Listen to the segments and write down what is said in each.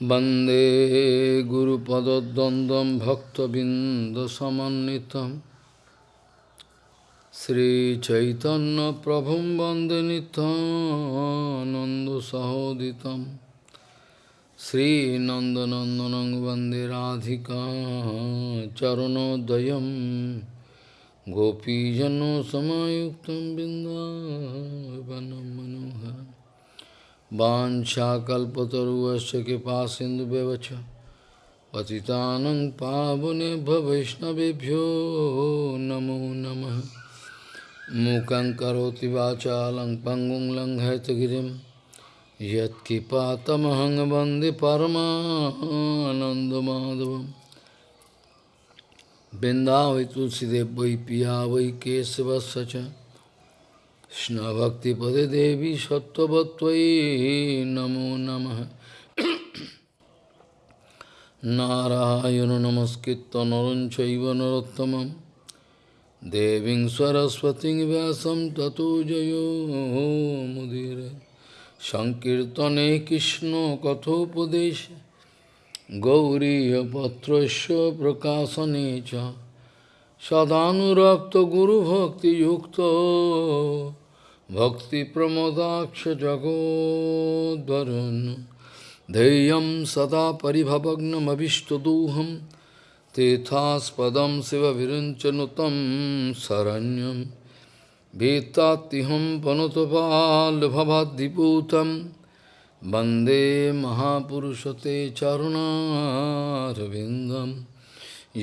वन्दे गुरुपदद्वन्द्वं भक्तबिन्दसमन्वितं श्रीचैतन्यप्रभुं वन्दे नितानन्दसहोदितं श्रीनन्दनन्दनं वन्दे Radhika चरणोदयं गोपीजनसमायुक्तं बिन्दावनं मनोहरम् Vanchakalpataruvasya kipa sindu bevacha Patitanang pavane bhavishnavibhyo namo namah Mukang karoti vachalang pangung lang haitagirim Yat kipatamahang bandi parama anandamadavam Binda vai tulsi dev কৃষ্ণভক্তিপদে দেবী সত্যবত্তয়ী নমো নম। নারায়ণ নমস্কৃত নরঞ্চৈব নরোত্তম দেবী সরস্বতী ব্যাসম ততো জয়োমুদীর সংকীর্তনে কৃষ্ণ কথোপদেশ গৌরীপত্র প্রকাশনে চ। সদানুরক্ত গুরুভক্তিযুক্ত जगोद्वरुन् धैर्यं सदा परिभवग्नमभिष्टदोहं तेथास्पदं शिवविरञ्चनुतं शरण्यं भीत्तात्तिहं पनुतपाल्भवाद्दिपूतं वन्दे महापुरुषते चरुणारविन्दं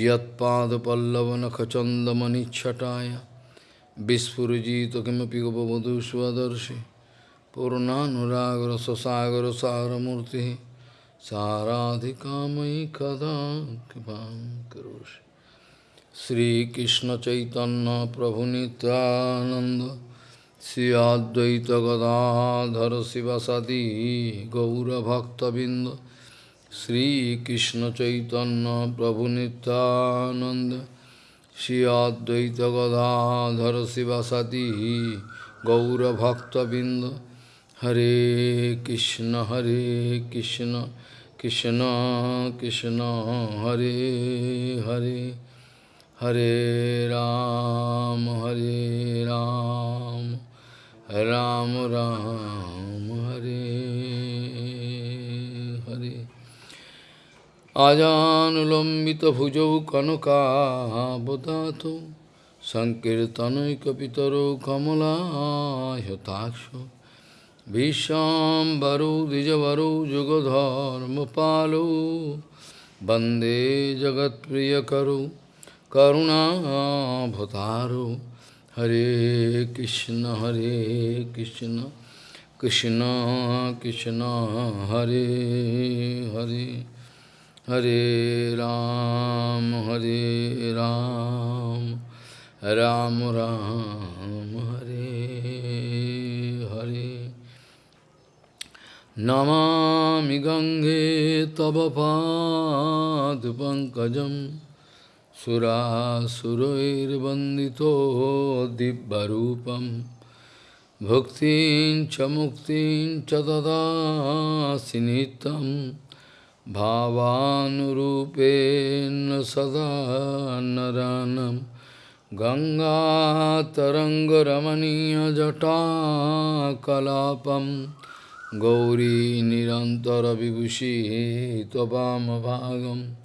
यत्पादपल्लवनखचन्दमनिच्छटाय Vispurjita kimapi gopavadhu svadarshi Purnanuragra sasagra saramurti Saradhikamai kada kipam karoshi Sri Krishna Chaitanya Prabhu Nityananda Sri Advaita Gadadhara Sivasadi Gaura Bhakta Binda Sri Krishna Chaitanya Prabhu Nityananda Shri Advaita Gadadhara Sivasati Gaura Bhakta Binda Hare Krishna Hare Krishna Krishna Krishna Hare Hare Hare Ram Hare Ram Ram Ram Ram আজানুলম্বিতভুজৌ কনকাবদাত সংকীর্তনৈকপিতরো কমলাহতাক্ষ ভীষ্মবরৌ দ্বিজবরৌ যুগধর্মপালৌ বন্দে জগৎপ্রিয়করৌ করুণাভতারৌ হরে কৃষ্ণ হরে Krishna Krishna Krishna Hare Hare Hare Ram, Hare Ram, Ram Ram, Hare Hare. Namami Gange Tava Pad Pankajam Sura Surair Bandito Dibbarupam Bhaktin Chamuktin Chadada Sinitam bhavanurupen sada naranam Ganga Tarangaramaniya Jata Kalapam Gauri Nirantara Vibhushi Tobama Bhagam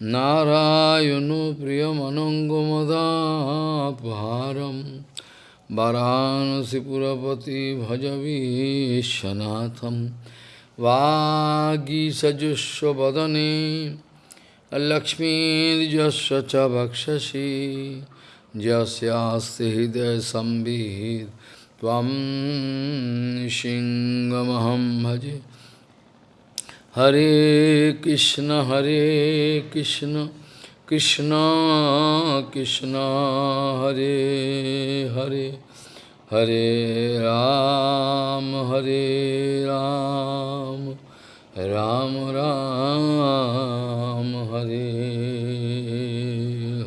Narayano Priyamanangamadapharam Varanasi Purapati Bhajavi Shanatham वागीसजुस्वदने लक्ष्मीजस्व च भक्षसी, जस्यास्ति हृदय संबीत भजे। Hare Krishna Hare Krishna Krishna Krishna, Hare Hare. Hare Ram, Hare Ram, Ram Ram, Hare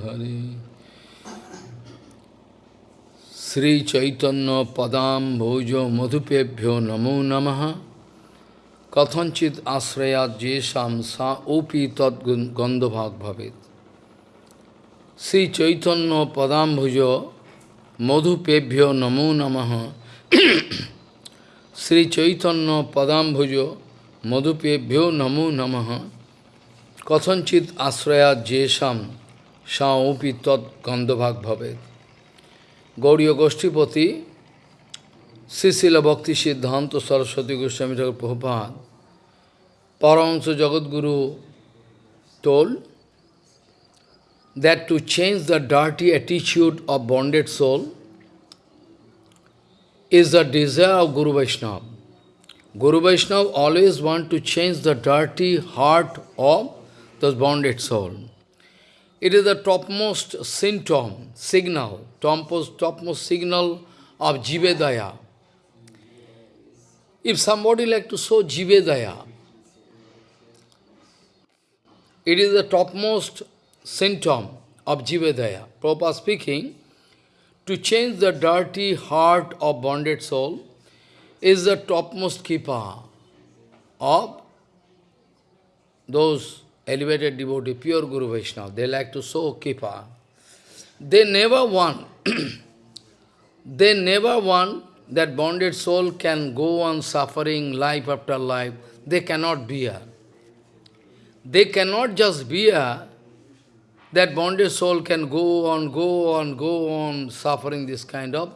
Hare. Sri Chaitanya Padam Bhojo Madhupebhyo Namo Namaha Kathanchit asrayat jesham sa opi tad gandhabhag bhavet. Sri Chaitanya Padambhujo Madhupebhyo Namo Namaha Sri Chaitanya Padambhujo Madhupebhyo Namo Namaha Kathanchit asrayat jesham sa opi tad gandhabhag bhavet. Gauriya Goshtipati Sisila Bhakti Siddhanta Saraswati Goswami Thakur Prabhupada Paramahansa Jagadguru told that to change the dirty attitude of bonded soul is the desire of Guru Vaishnava. Guru Vaishnava always want to change the dirty heart of the bonded soul. It is the topmost symptom, signal, topmost, topmost signal of Jivedaya. If somebody like to show Jivedaya, it is the topmost symptom of Jivedaya. Prabhupada speaking, to change the dirty heart of bonded soul is the topmost keeper of those elevated devotee, pure Guru Vaishnava. They like to show keeper. They never want, they never want that bonded soul can go on suffering life after life. They cannot bear. They cannot just bear that bonded soul can go on, go on, go on suffering this kind of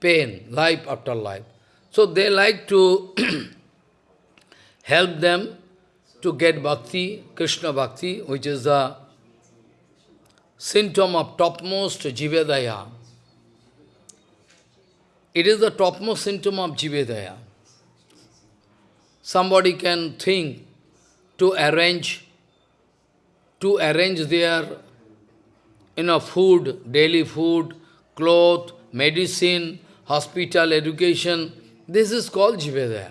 pain, life after life. So they like to help them to get bhakti, Krishna bhakti, which is the symptom of topmost Jivedaya. It is the topmost symptom of Jivedaya. Somebody can think to arrange, to arrange their you know, food, daily food, cloth, medicine, hospital, education. This is called Jivedaya.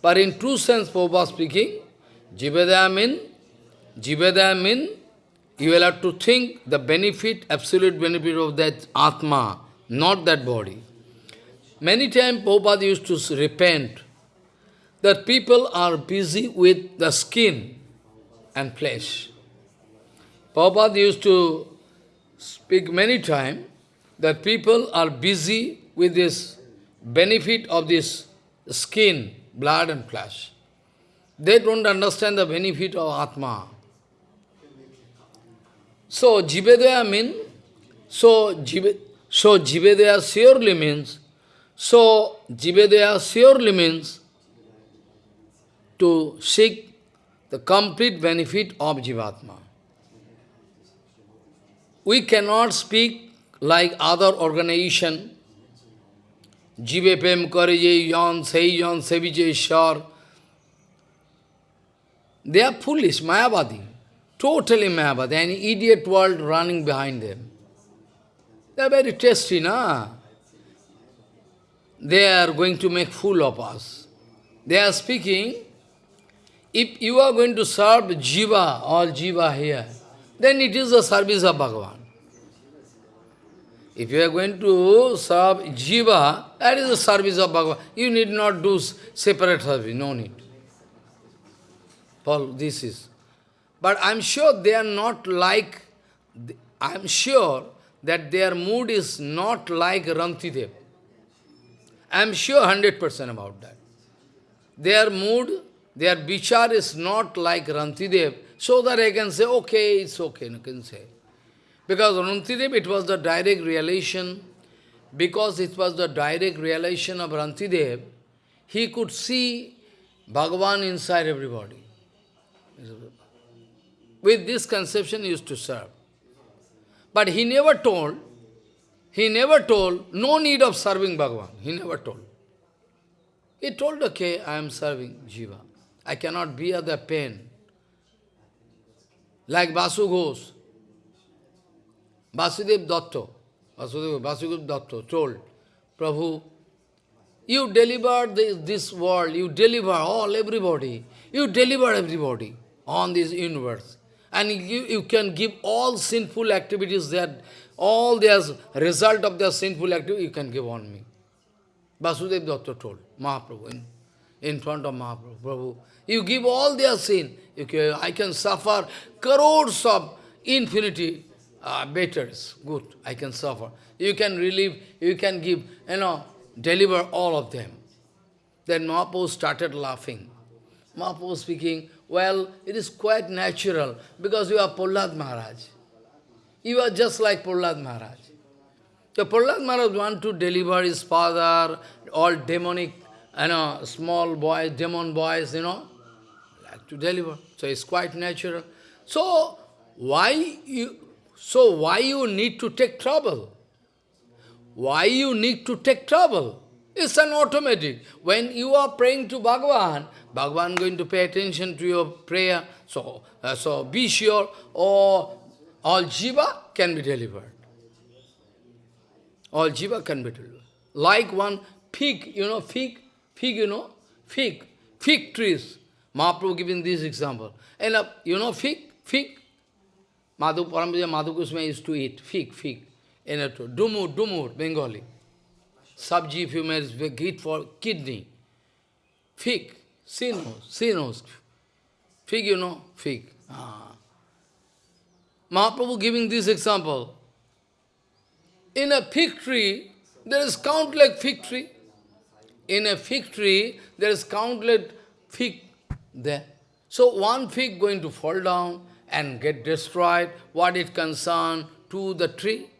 But in true sense, Prabhupada speaking, Jivedaya mean, Jivedaya mean, you will have to think the benefit, absolute benefit of that Atma, not that body. Many times Prabhupada used to repent that people are busy with the skin and flesh. Prabhupada used to speak many times that people are busy with this benefit of this skin, blood and flesh. They don't understand the benefit of Atma. So, Jivedaya means, so, jive, so Jivedaya surely means so, Jivedaya surely means to seek the complete benefit of Jivatma. We cannot speak like other organization, Jive Pem Karije Yon, Sei Yon, Sevije. They are foolish, Mayavadi, totally Mayavadi, an idiot world running behind them. They are very tasty, na? they are going to make fool of us. They are speaking, if you are going to serve Jiva, all Jiva here, then it is the service of Bhagavan. If you are going to serve Jiva, that is the service of Bhagavan. You need not do separate service, no need. Paul, this is. But I am sure they are not like, I am sure that their mood is not like Rantidev. I am sure 100% about that. Their mood, their bichar is not like Rantidev, so that I can say, okay, it's okay, you can say. Because Rantidev, it was the direct realization, because it was the direct realization of Rantidev, he could see Bhagavan inside everybody. With this conception he used to serve. But he never told he never told, no need of serving Bhagavan. He never told. He told, okay, I am serving Jiva. I cannot bear the pain. Like Vasu Ghosh, Vasudev Datta, Vasudev, Vasudev Datta told, Prabhu, you deliver this, this world, you deliver all, everybody. You deliver everybody on this universe. And you, you can give all sinful activities that all their result of their sinful activity you can give on me. Vasudev Datta told, Mahaprabhu. in, in front of Mahaprabhu. Prabhu, you give all their sin. I can suffer crores of infinity uh, batters. Good, I can suffer. You can relieve, you can give, you know, deliver all of them. Then Mahaprabhu started laughing. Mahaprabhu speaking, well, it is quite natural because you are Prahlad Maharaj. You are just like Prahlad Maharaj. So Prahlad Maharaj want to deliver his father, all demonic, you know, small boys, demon boys, you know, to deliver. So it's quite natural. So why you so why you need to take trouble? Why you need to take trouble? It's an automatic. When you are praying to Bhagavan, Bhagavan going to pay attention to your prayer. So, uh, so be sure, or all jiva can be delivered. All jiva can be delivered. Like one fig, you know, fig, fig, you know, fig, fig trees. Mahaprabhu giving this example. And uh, you know fig, fig. Madhu Parampuja Madhu Kusma used to eat fig, fig. In a dumur, dumur, Bengali. Sabji if you may eat for kidney. Fig, sinos, sinos. Fig, you know, fig. Ah. Mahaprabhu giving this example. In a fig tree, there is countless fig tree. In a fig tree, there is countless fig there. So one fig going to fall down and get destroyed, what it concern to the tree.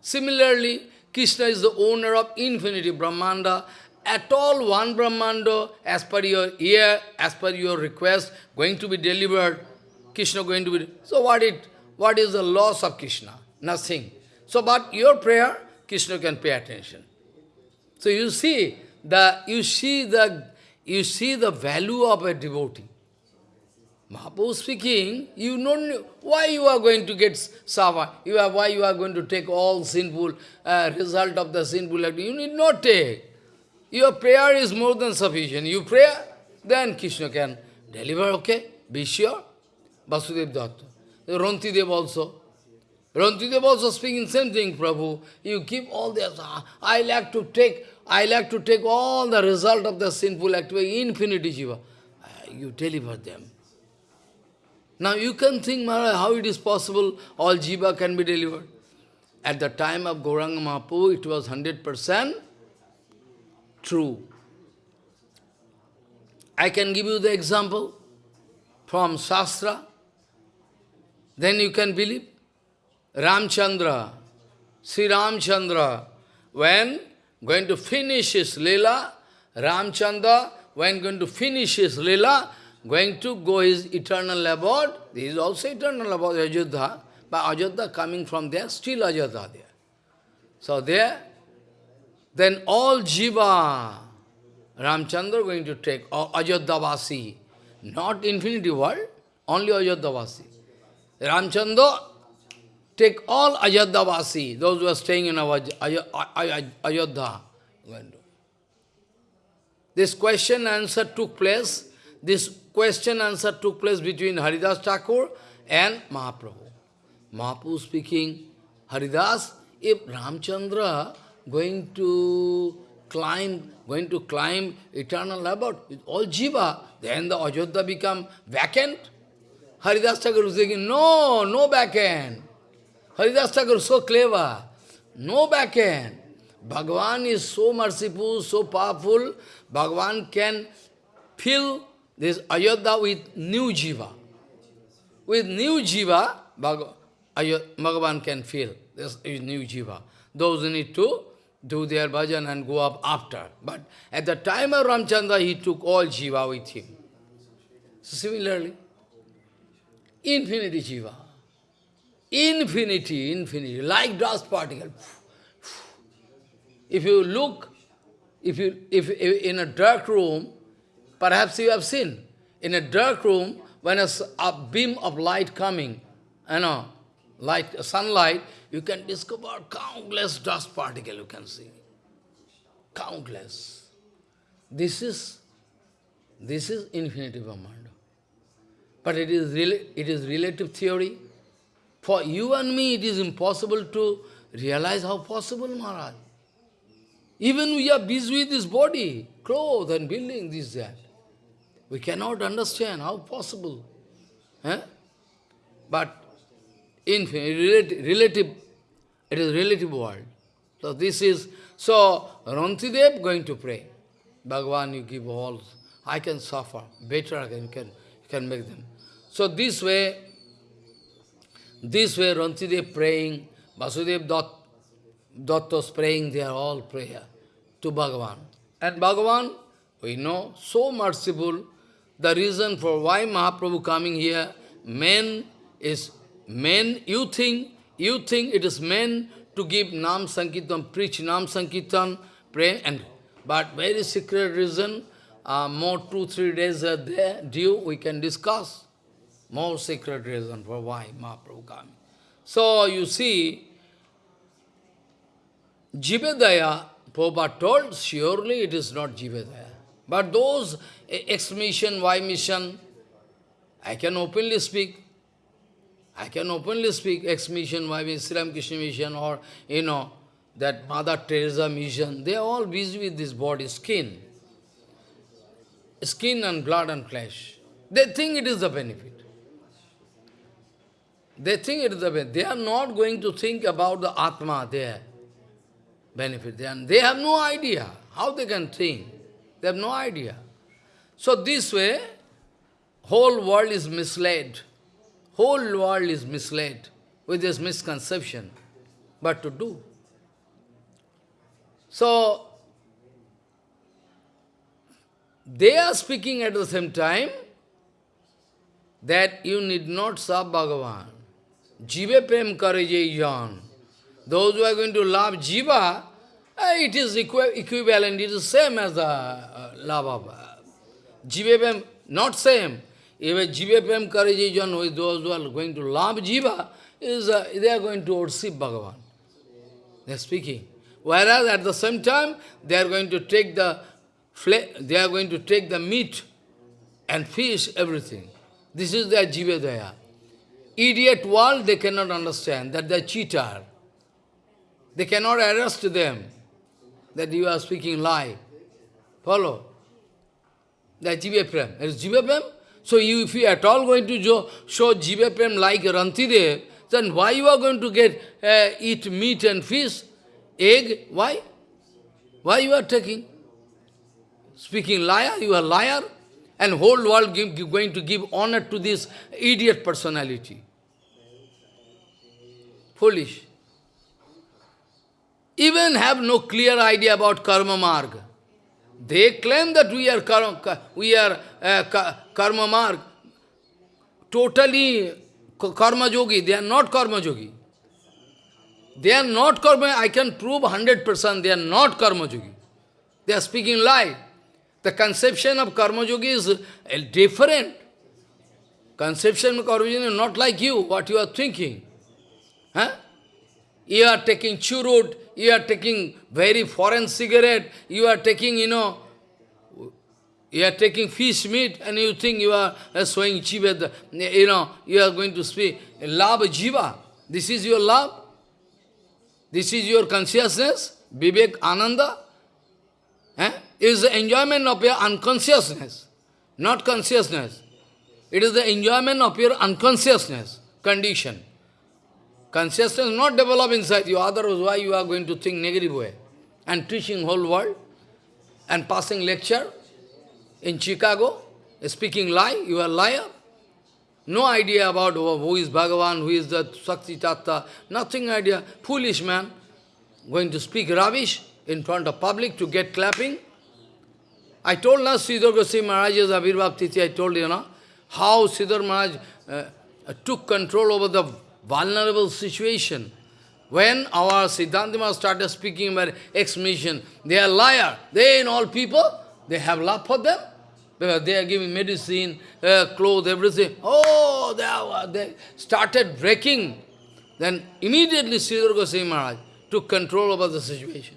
Similarly, Krishna is the owner of infinity Brahmanda. At all one Brahmanda, as per your ear, as per your request, going to be delivered. Krishna going to be... So what it? What is the loss of Krishna? Nothing. So but your prayer, Krishna can pay attention. So you see the you see the you see the value of a devotee. Mahaprabhu speaking, you know why you are going to get sava, you are, why you are going to take all sinful uh, result of the sinful act. You need not take. Your prayer is more than sufficient. You pray, then Krishna can deliver, okay? Be sure. Vasudev Datta. Rantidev also. Rantidev also speaking same thing, Prabhu. You give all this. I like to take, I like to take all the result of the sinful activity, infinity jiva. Uh, you deliver them. Now you can think, Maharaj, how it is possible all jiva can be delivered. At the time of Gauranga Mahaprabhu, it was 100% true. I can give you the example from Shastra. Then you can believe. Ramchandra, Sri Ramchandra, when going to finish his lila, Ramchandra, when going to finish his lila, going to go his eternal abode. This is also eternal abode, Ajodha. But Ajodha coming from there, still Ajodha there. So there, then all jiva, Ramchandra going to take, or Ajodhavasi, not infinity world, only Ajodhavasi. Ramchandra take all Ajodhavasi, those who are staying in Ajodha. This question answer took place, this question answer took place between Haridas Thakur and Mahaprabhu. Mahaprabhu speaking, Haridas, if Ramchandra going to climb, going to climb eternal abode with all jiva, then the Ajodha become vacant. Haridas Thakur is saying, no, no vacant. Haridas Thakur so clever, no vacant. Bhagavan is so merciful, so powerful, Bhagavan can fill this Ayodhya with new jiva. With new jiva, Bhagavan can fill this is new jiva. Those who need to do their bhajan and go up after. But at the time of Ramchandra, he took all jiva with him. Similarly, infinity jiva. Infinity, infinity, like dust particle. If you look, if you if, if in a dark room, Perhaps you have seen, in a dark room, when a, a beam of light coming, you know, light, sunlight, you can discover countless dust particles you can see. Countless. This is, this is infinity Brahmanda. But it is, really, it is relative theory. For you and me, it is impossible to realize how possible, Maharaj. Even we are busy with this body, clothes and building, this, that. We cannot understand how possible. Eh? But in relative, it is relative world. So this is, so Rantidev going to pray. Bhagavan, you give all, I can suffer, better I can, can, can make them. So this way, this way Rantidev praying, Vasudev Datta's praying, they are all prayer to Bhagavan. And Bhagavan, we know, so merciful, the reason for why Mahaprabhu coming here, men is, men, you think, you think it is men to give Nam Sankirtan, preach Nam Sankirtan, pray, and but very secret reason, uh, more two, three days are there, due, we can discuss. More secret reason for why Mahaprabhu coming. So you see, Jivedaya, Prabhupada told, surely it is not Jivedaya. But those X mission, Y mission, I can openly speak. I can openly speak X mission, Y mission, Sri Krishna mission, or, you know, that Mother Teresa mission, they are all busy with this body, skin. Skin and blood and flesh. They think it is the benefit. They think it is the benefit. They are not going to think about the Atma there. Benefit. They, are, they have no idea how they can think. They have no idea. So this way, whole world is misled. Whole world is misled with this misconception. But to do. So, they are speaking at the same time that you need not serve Bhagavan. Jiva prem kare jan. Those who are going to love Jiva, eh, it is equivalent, it is same as the uh, love of uh, Jiva prem, not same. If Jiva prem kare jan, those who are going to love Jiva, is, uh, they are going to worship Bhagavan. They are speaking. Whereas at the same time, they are going to take the they are going to take the meat and fish, everything. This is their jivedaya. Idiot world, they cannot understand that they are cheater. They cannot arrest them that you are speaking lie. Follow? That jiva prem. Is prem. So you, if you at all going to show, show prem like Rantidev, then why you are going to get uh, eat meat and fish? Egg, why? Why you are taking? Speaking liar, you are liar, and whole world give, give, going to give honor to this idiot personality. Foolish. Even have no clear idea about karma marg. They claim that we are karma, we are uh, karma marg. Totally karma yogi. They are not karma yogi. They are not karma, I can prove 100% they are not karma yogi. They are speaking lie. The conception of karma yogi is uh, different. Conception of karma yogi is not like you, what you are thinking. Huh? You are taking churut, you are taking very foreign cigarette, you are taking, you know, you are taking fish meat and you think you are uh, showing jiva, you know, you are going to speak love jiva. This is your love. This is your consciousness, Vivekananda. Eh? Is the enjoyment of your unconsciousness, not consciousness. It is the enjoyment of your unconsciousness condition. Consciousness not develop inside you, otherwise why you are going to think negative way? And teaching whole world, and passing lecture in Chicago, speaking lie, you are liar. No idea about who is Bhagavan, who is the Sakti Tattva, nothing idea. Foolish man, going to speak rubbish in front of public to get clapping. I told last Sridhar Goswami Maharaj's Abhirbhav Tithi, I told you, know, how Sridhar Maharaj uh, took control over the vulnerable situation. When our Siddhanta started speaking about ex-mission, they are liar. They and all people, they have love for them. Because they are giving medicine, uh, clothes, everything. Oh, they, are, they started breaking. Then immediately Sridhar Goswami Maharaj took control over the situation.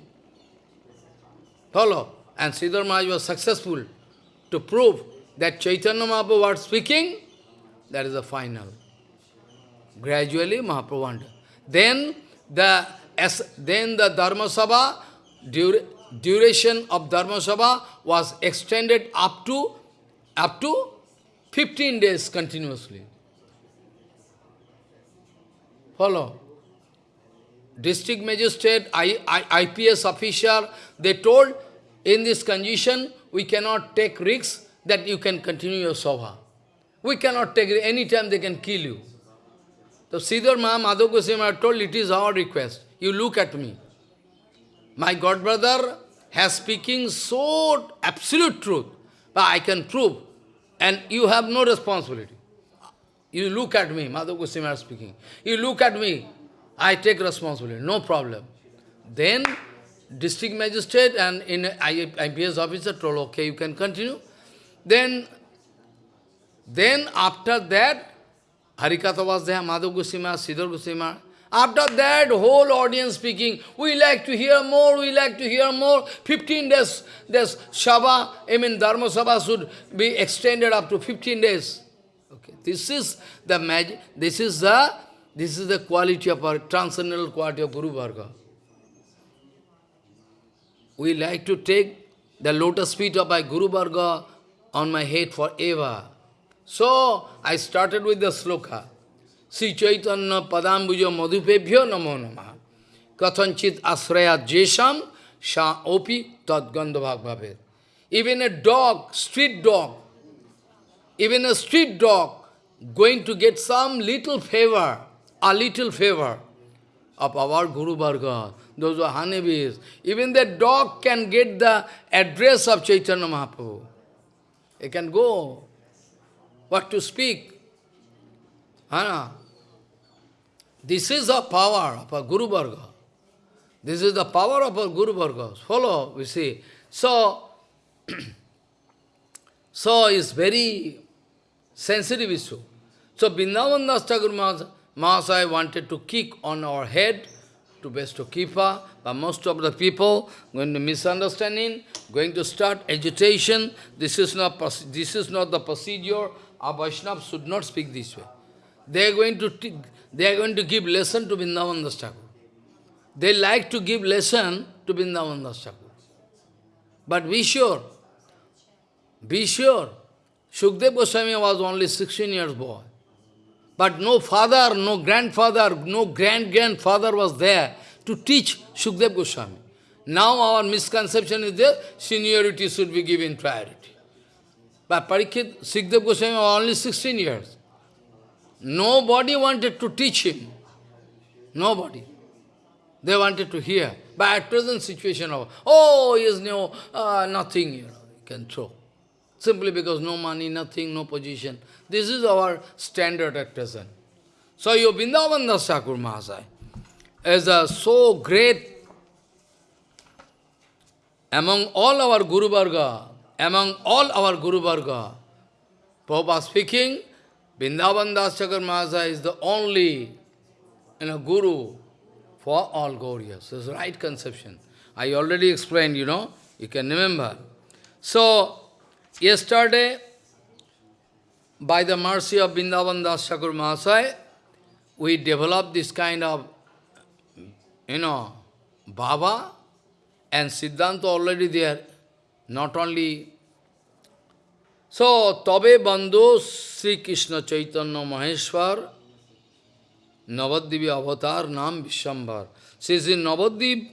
Follow? And Sridhar Maharaj was successful to prove that Chaitanya Mahaprabhu was speaking, that is the final. Gradually Mahaprabhu Then the, as, then the Dharma Sabha, duration of Dharma Sabha was extended up to, up to 15 days continuously. Follow. District magistrate, I, I, IPS officer, they told, in this condition, we cannot take risks that you can continue your Sabha. We cannot take. Any time they can kill you. So Sridhar Maha Madhav Goswami told, it is our request. You look at me. My godbrother has speaking so absolute truth, but I can prove. And you have no responsibility. You look at me, Madhav Goswami speaking. You look at me, I take responsibility, no problem. Then district magistrate and in IPS officer told, okay, you can continue. Then, then after that, Harikatha was there, Madhav Goswami, Sridhar Goswami. After that, whole audience speaking, we like to hear more, we like to hear more. 15 days, this Shava, I mean Dharma Sabha should be extended up to 15 days. Okay, this is the magic, this is the, this is the quality of our, transcendental quality of Guru Varga. We like to take the lotus feet of my Guru Varga on my head forever. So, I started with the sloka. Sri Chaitanya Padambuja Madhupebhyo Namo Namah. Kathanchit Asraya Jesham Sha Opi Tad Gandhavak Even a dog, street dog, even a street dog going to get some little favor, a little favor of our Guru Varga, those are honeybees. Even the dog can get the address of Chaitanya Mahaprabhu. It can go. What to speak? Hana? This is the power of a Guru Varga. This is the power of a Guru Varga. Follow, we see. So, so it's very sensitive issue. So Vrindavan Das Thakur Mahasaya wanted to kick on our head to best bestow kipa, but most of the people going to misunderstanding, going to start agitation. This is not this is not the procedure. A Vaishnava should not speak this way. They are going to they are going to give lesson to Vrindavan Das Thakur. They like to give lesson to Vrindavan Das Thakur. But be sure, be sure, Shukdev Goswami was only 16 years boy. But no father, no grandfather, no grand-grandfather was there to teach Shukdev Goswami. Now our misconception is there, seniority should be given priority. But Parikshit, Shukdev Goswami was only 16 years. Nobody wanted to teach him. Nobody. They wanted to hear. But at present situation of, oh, he is no, uh, nothing, you know, you can throw. Simply because no money, nothing, no position. This is our standard at present. So your Vrindavan Das Thakur Mahasaya is a so great among all our Guru Varga, among all our Guru Varga. Prabhupada speaking, Vrindavan Das Mahasaya is the only you know, Guru for all Gaurias. This is right conception. I already explained, you know, you can remember. So, yesterday, by the mercy of Vrindavan Das Mahasaya, we developed this kind of, you know, Baba and Siddhanta already there. Not only so, Tabe Bandhu Sri Krishna Chaitanya Maheshwar Navadvipi avatar Nam Vishambhar. Says in Navadvip,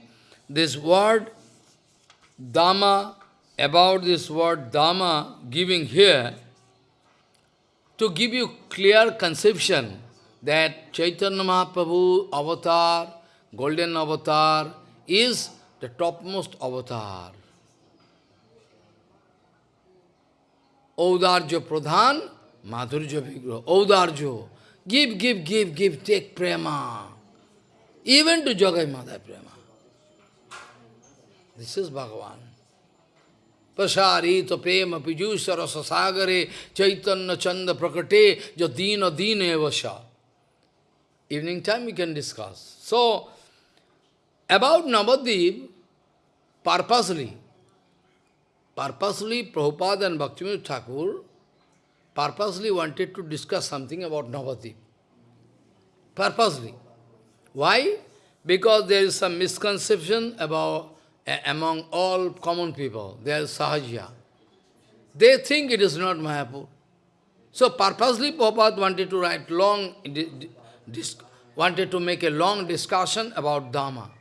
this word Dhamma, about this word Dhamma giving here, to give you clear conception that Chaitanya Mahaprabhu avatar, golden avatar, is the topmost avatar. Audarjo Pradhan, Madhurja Vigraha. Audarjo. Give, give, give, give, take prema. Even to Jagai Madhai prema. This is Bhagavan. Pasarito prema pijusha rasa sagare chaitanya chanda prakate jadina dina evasha. Evening time we can discuss. So, about Navadvip, purposely, Purposely, Prabhupada and Bhaktivinoda Thakur purposely wanted to discuss something about Navadvip. Purposely. Why? Because there is some misconception about, a- among all common people. There is Sahajya. They think it is not Mayapur. So purposely Prabhupada wanted to write long, wanted to make a long discussion about Dharma.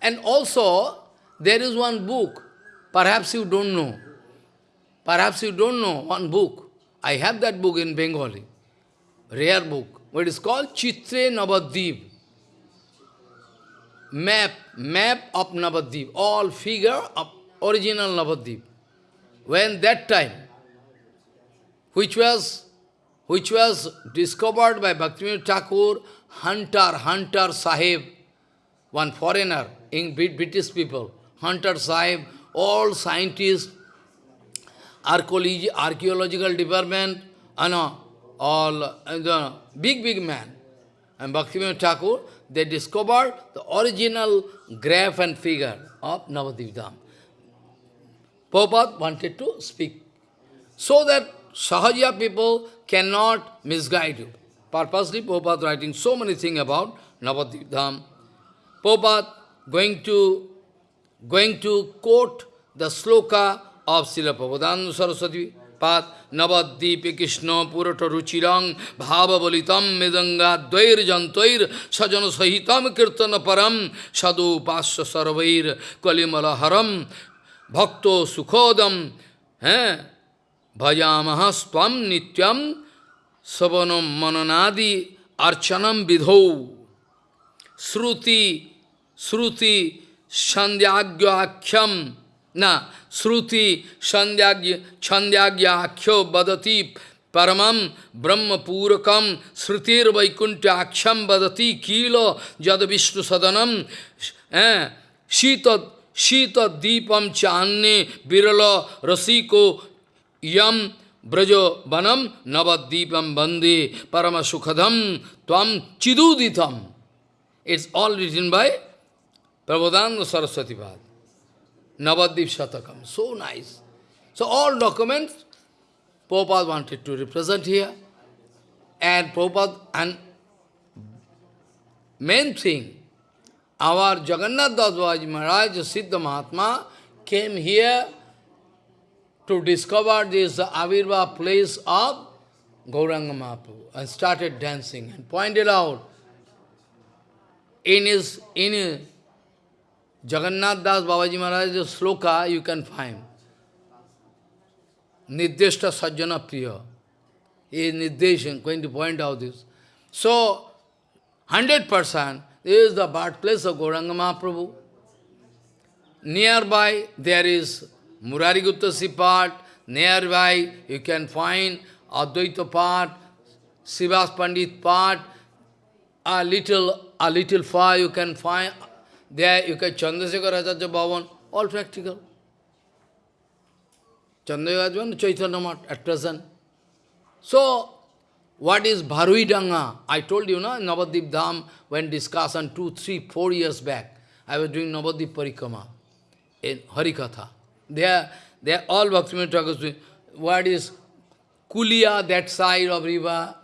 And also, there is one book, perhaps you don't know. Perhaps you don't know one book. I have that book in Bengali, rare book. What is called Chitre Navadvip. Map, map of Navadvip, all figure of original Navadvip. When that time, which was, which was discovered by Bhaktivinoda Thakur, Hunter, Hunter Sahib, one foreigner, in British people, Hunter Sahib, all scientists, archaeological department, and all uh, big, big man. And Bhaktivinoda Thakur, they discovered the original graph and figure of Navadvip Dham. Prabhupada wanted to speak so that Sahaja people cannot misguide you. Purposely, Prabhupada writing so many things about Navadvip Dham. Prabhupada going to, going to quote the sloka of Srila Prabhupada Saraswati Pad Navadvipe Krishna Purata Ruchirang Bhava Bolitam Medanga Dvair Jantoir Sajana Sahitam Kirtana Param Sadhu Pasya Sarvair Kalimala Haram Bhakto Sukhodam eh? Bhajamahastvam Nityam Savanam Mananadi Archanam Vidhau Sruti, Sruti, Sandhyagya na, Sruti, Sandhyagya, Akhyo Badati, Paramam, Brahma Purakam, Srutir Vaikuntya Aksham Badati, Kilo, Jad Vishnu Sadanam, eh, Shita, Shita Deepam Channe, Birala, Rasiko, Yam, Brajo Banam, Navaddeepam Bande, Parama Sukhadam, Tvam Chiduditam. It's all written by Prabodhananda Saraswati Pad. Navadip Shatakam. So nice. So all documents Prabhupada wanted to represent here. And Prabhupada, and main thing, our Jagannath Das Babaji Maharaj, Siddha Mahatma, came here to discover this Avirva place of Gauranga Mahaprabhu and started dancing and pointed out in his, in his Jagannath Das Babaji Maharaj's sloka you can find. Nirdeshta Sajjana Priya. He is Nirdeshan, going to point out this. So, 100% is the birthplace of Gauranga Mahaprabhu. Nearby there is Murari Guttasi part, nearby you can find Advaita part, Sivas Pandit part, a little, a little far you can find, there you can Chandrasekhar Acharya Bhavan, all practical. Chandrasekhar Bhavan, Chaitanya Math at present. So, what is Bharui Danga? I told you, no, Navadip Dham, when discussed on two, three, four years back, I was doing Navadip Parikrama in Harikatha. They are, they all Bhaktivinoda Thakur's. What is Kulia, that side of river,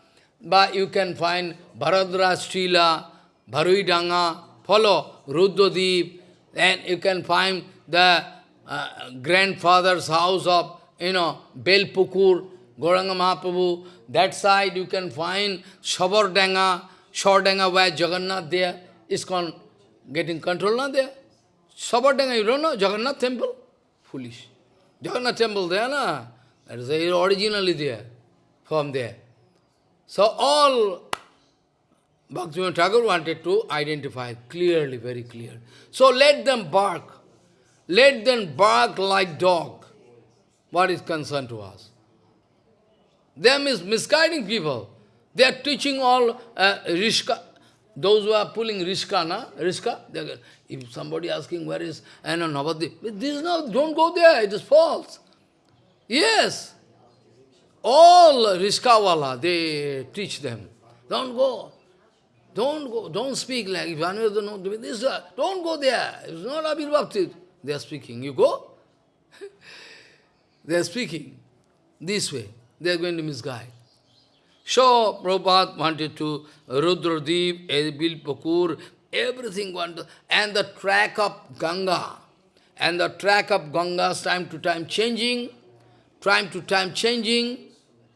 but you can find Bharadra Srila, Bharuidanga, follow Rudradeep, and you can find the uh, grandfather's house of, you know, Belpukur, Gauranga Mahaprabhu. That side you can find Shabardanga, Shordanga, where Jagannath there is con getting control now there. Sabardanga, you don't know, Jagannath temple? Foolish. Jagannath temple there, na? That is originally there, from there. So all Bhaktivinoda Thakur wanted to identify clearly, very clear. So let them bark. Let them bark like dog. What is concerned to us? They are mis misguiding people. They are teaching all uh, Rishka. Those who are pulling Rishka, na? Rishka, if somebody asking where is I know Navadip, this is not, don't go there, it is false. Yes. All Rishkawala, they teach them. Don't go. Don't go. Don't speak like if one doesn't know this. Uh, don't go there. It's not Abir Bhakti. They are speaking. You go. they are speaking this way. They are going to misguide. So, Prabhupada wanted to Rudradeep, Edbil Pakur, everything wanted and the track of Ganga, and the track of Ganga's time to time changing, time to time changing,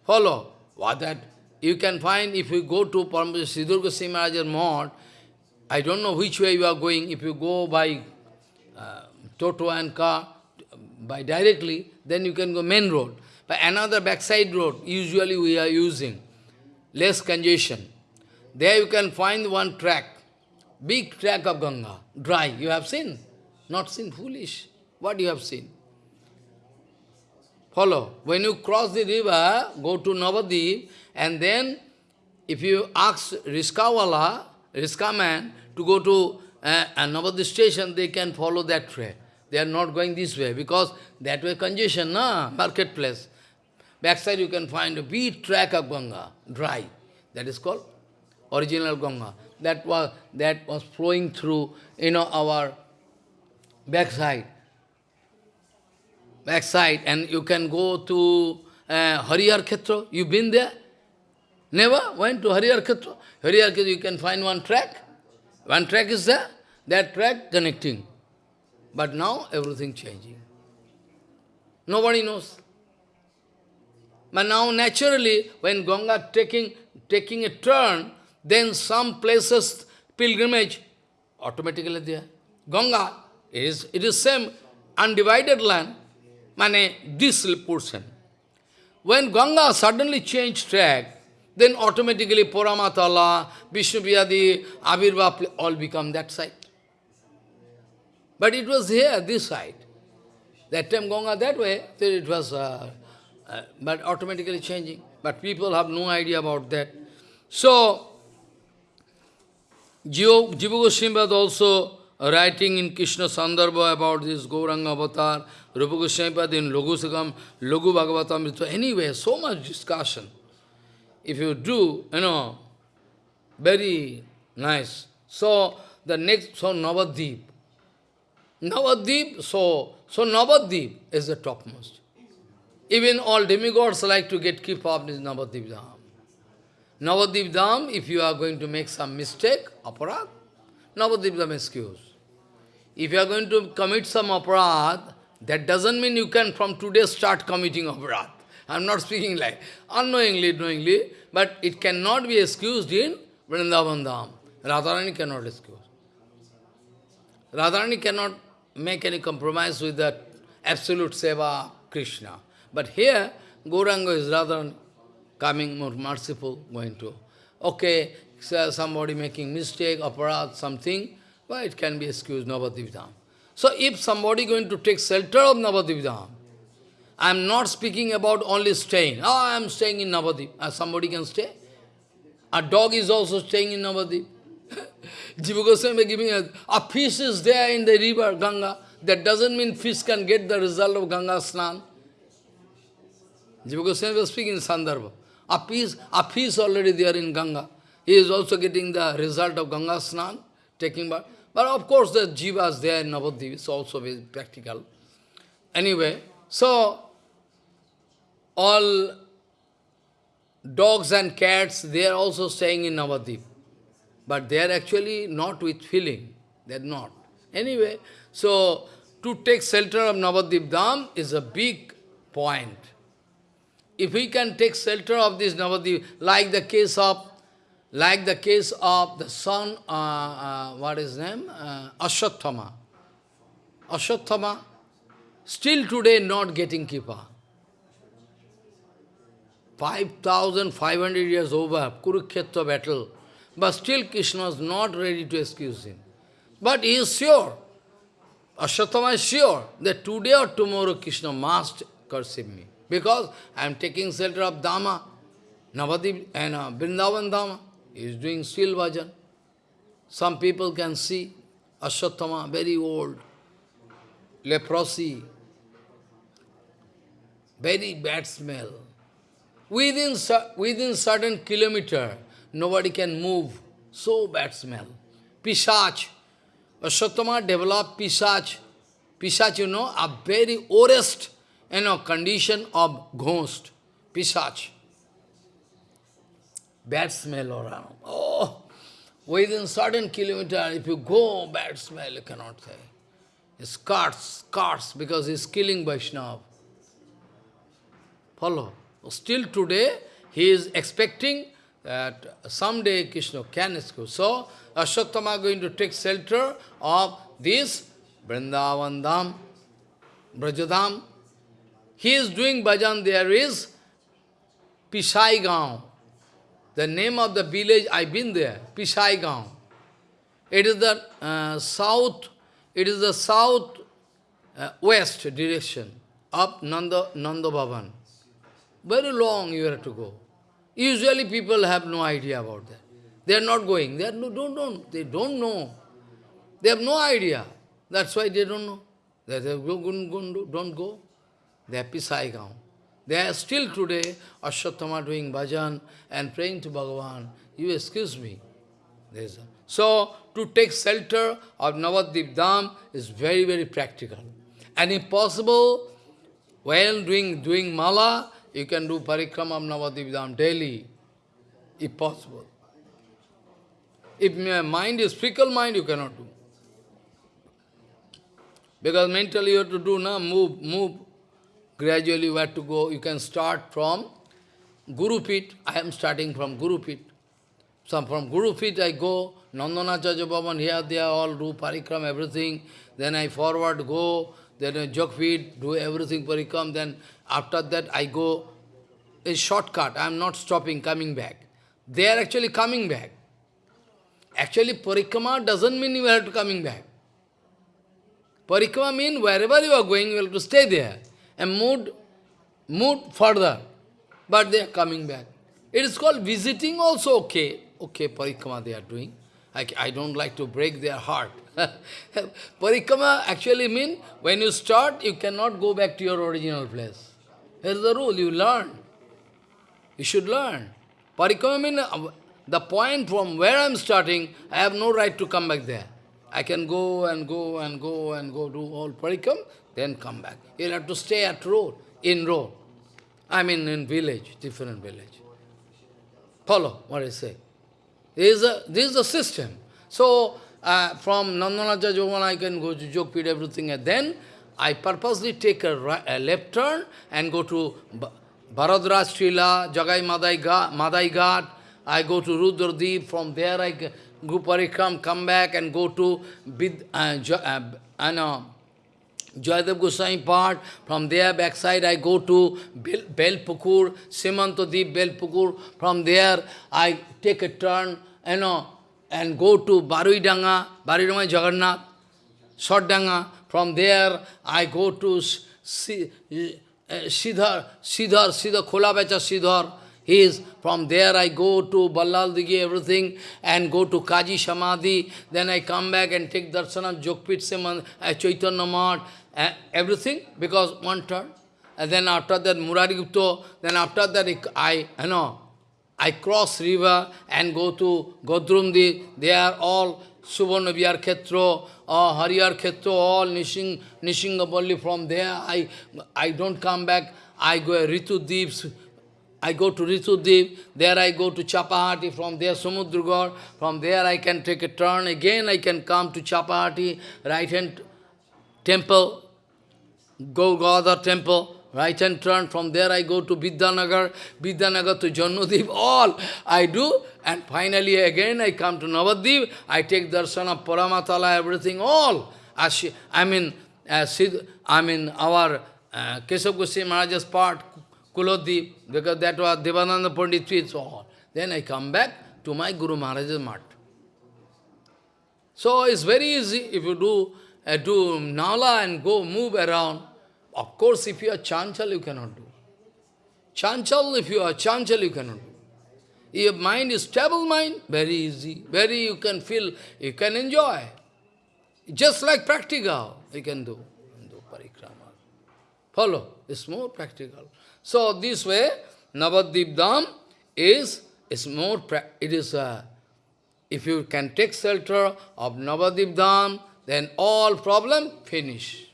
follow, what that you can find if you go to Sridhar Goswami Maharaj's I don't know which way you are going, if you go by uh, Toto and car, by directly, then you can go main road. But another backside road, usually we are using, less congestion. There you can find one track, big track of Ganga, dry. You have seen? Not seen, foolish. What you have seen? Follow. When you cross the river, go to Navadip, and then if you ask Riskawala, Riska man, to go to uh, Navadip station, they can follow that way. They are not going this way, because that way congestion, na, marketplace. Backside you can find a big track of Ganga, dry. That is called original Ganga. That was, that was flowing through, you know, our backside. Backside, and you can go to uh, Harihar Khetra. You been there? Never went to Harihar Khetra. Harihar Khetra, you can find one track. One track is there. That track connecting. But now everything changing. Nobody knows. But now naturally, when Ganga taking, taking a turn, then some places, pilgrimage, automatically there. Ganga is, it is same undivided land, mane this portion. When Ganga suddenly changed track, then automatically Puramatala, Vishnu Vyadi, Abhirva, all become that side. But it was here, this side. That time Ganga that way, so it was, uh, uh, but automatically changing. But people have no idea about that. So, Jiva Goswami was also writing in Krishna Sandarbha about this Gauranga avatar, Rupa Goswami in Logu Sakam, Logu Bhagavatam. So anyway, so much discussion. If you do, you know, very nice. So, the next, so Navadip. Navadip, so, so Navadip is the topmost. Even all demigods like to get keep up this Navadip Dham. Navadip Dham, if you are going to make some mistake, aparad, Navadip Dham excuse. If you are going to commit some aparad, that doesn't mean you can from today start committing aparad. I am not speaking like unknowingly, knowingly, but it cannot be excused in Vrindavan Dham. Radharani cannot excuse. Radharani cannot make any compromise with the absolute seva Krishna. But here, Gauranga is rather coming more merciful, going to, okay, so somebody making mistake, aparad, something, well, it can be excused, Navadip Dham. So if somebody going to take shelter of Navadip I am not speaking about only staying. Oh, I am staying in Navadip. Uh, somebody can stay. A dog is also staying in Navadip. Jiva Goswami giving a, a fish is there in the river, Ganga. That doesn't mean fish can get the result of Ganga Snan. Jiva Goswami was speaking in Sandarbha. A fish, a fish already there in Ganga. He is also getting the result of Ganga Snan, taking bath. But of course the jivas there in Navadip is also very practical. Anyway, so all dogs and cats, they are also staying in Navadip. But they are actually not with feeling. They are not. Anyway, so to take shelter of Navadip Dham is a big point. If we can take shelter of this Navadip, like the case of, like the case of the son, uh, uh, what is his name? Uh. Ashwatthama, still today not getting Kipa. 5,500 years over, Kurukshetra battle, but still Krishna is not ready to excuse him. But he is sure, Ashwatthama is sure, that today or tomorrow Krishna must curse me. Because I am taking shelter of Dhamma, Navadip and uh, Vrindavan Dhamma. He is doing still bhajan. Some people can see Ashwatthama, very old, leprosy, very bad smell. Within, within certain kilometer, nobody can move. So bad smell. Pishach. Ashwatthama developed Pishach. Pishach, you know, a very worst you know, condition of ghost, Pishach. Bad smell around. Oh, within certain kilometer, if you go, bad smell, you cannot say. It's carts, carts, because he's killing Vaishnava. Follow. Still today, he is expecting that someday Krishna can escape. So, Ashwatthama going to take shelter of this Vrindavan Dham, Brajadam. He is doing bhajan, there is Pisai Gaon. The name of the village, I've been there, Pisai Gaon. It is the uh, south, it is the south uh, west direction of Nanda, Nanda Bhavan. Very long you have to go. Usually people have no idea about that. They are not going. They are no, don't, don't, they don't know. They have no idea. That's why they don't know. They say, go, go, go, don't go. They are Pisai Gaon. They are still today, Ashwatthama doing bhajan and praying to Bhagavan. You excuse me. A, so, to take shelter of Navadvip Dham is very, very practical. And if possible, while doing, doing mala, you can do parikrama of Dham daily, if possible. If your mind is fickle mind, you cannot do. Because mentally you have to do, na, move, move. Gradually have to go. You can start from Guru Pit. I am starting from Guru Pit. So from Guru Pit I go, Nandanacharya Bhavan, here they all do parikram, everything. Then I forward go, then I do everything parikram. Then after that I go a shortcut. I am not stopping, coming back. They are actually coming back. Actually, parikrama doesn't mean you have to coming back. Parikrama means wherever you are going, you have to stay there and move, move further. But they are coming back. It is called visiting also okay. Okay, parikrama they are doing. I, I don't like to break their heart. parikrama actually means when you start, you cannot go back to your original place. Here's the rule, you learn. You should learn. Parikrama means uh, the point from where I am starting, I have no right to come back there. I can go and go and go and go do all parikam, then come back. You'll have to stay at road, in road. I mean in village, different village. Follow what I say. This is, a, this is the system. So, uh, from Nandanacharya Bhavan, I can go to Jogpit, everything, and then I purposely take a, right, a left turn and go to Bharadwaj Tila, Jagai Madai Ghat, I go to Rudradeep, from there I go Parikram, come back and go to Bid, uh, uh, uh, Jayadev Goswami part, from there backside I go to Bel, Belpukur, Simantadip Belpukur, from there I take a turn, you know, and go to Baruidanga, Baruidanga Jagannath, Shotdanga, from there I go to Siddhar, Siddhar, Siddhar, Khola Becha Siddhar, he is, from there I go to Ballal Digi, everything, and go to Kaji Samadhi, then I come back and take darshan of Jogpit Seman, uh, Chaitanya Mat, uh, everything, because one turn. And then after that, Murari Gupta, then after that, I, you know, I cross river and go to Godrumdi, they are all Suvarna Vihar Khetro, or Hariyar Khetro, all Nishing, Nishingapalli, from there. I, I don't come back, I go Ritu Deeps, I go to Ritu Ritudeep, there I go to Chapahati, from there Samudragarh, from there I can take a turn, again I can come to Chapahati, right-hand temple, Golgotha temple, right-hand turn, from there I go to Vidyanagar, Vidyanagar to Janudip, all I do, and finally again I come to Navadip, I take darshan of Paramatala, everything, all. I mean, uh, I mean our uh, Keshav Goswami Maharaj's part, Kulodip, because that was Devananda Pandit so on. Then I come back to my Guru Maharaj's mat. So it's very easy if you do, uh, do nala and go move around. Of course, if you are chanchal, you cannot do. Chanchal, if you are chanchal, you cannot do. Your mind is stable mind, very easy. Very you can feel, you can enjoy. Just like practical, you can do. do parikrama. Follow, it's more practical. So this way, Navadvip Dham is, is more, it is, uh, if you can take shelter of Navadvip Dham, then all problem finish.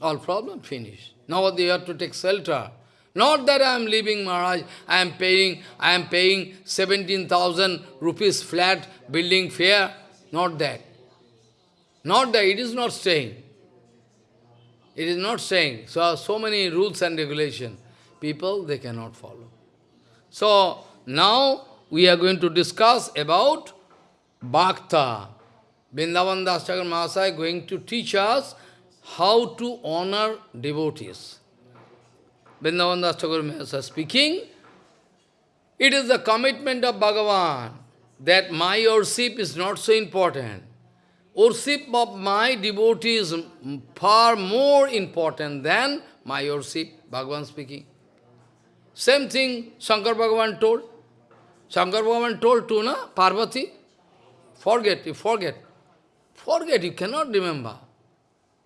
All problem finish. Now you have to take shelter. Not that I am leaving Maharaj, I am paying, I am paying 17,000 rupees flat building fare. Not that. Not that, it is not staying. It is not saying. So, so many rules and regulations. People, they cannot follow. So, now we are going to discuss about Bhakta. Vrindavan Das Thakur Mahasaya going to teach us how to honor devotees. Vrindavan Das Thakur Mahasaya speaking, it is the commitment of Bhagavan that my worship is not so important. Worship of my devotee is far more important than my worship, Bhagavan speaking. Same thing Shankar Bhagavan told. Shankar Bhagavan told to na, Parvati, forget, you forget. Forget, you cannot remember.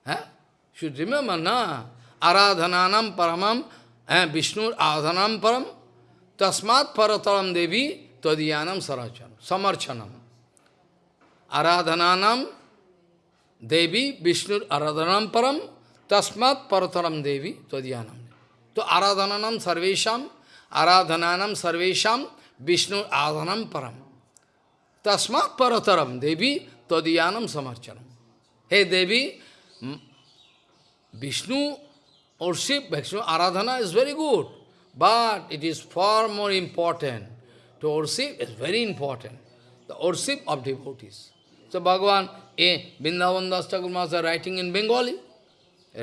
Eh? Should remember, na? Aradhananam paramam, eh? Vishnu aradhanam param, tasmat parataram devi tadiyanam sarachanam, samarchanam. Aradhananam devi Vishnu aradhanam param, tasmat parataram devi tadiyanam. So aradhananam sarvesham, aradhananam sarvesham, Vishnu aradhanam param. Tasmat parataram devi তদীয়ানম সমর্চনম। হে দেবী Vishnu, or Shiva, Vishnu, aradhana is very good but it is for more important to or Shiva is very important the or Shiva of devotees to Bhagavan, a Vrindavan Das Thakur মাসা writing in Bengali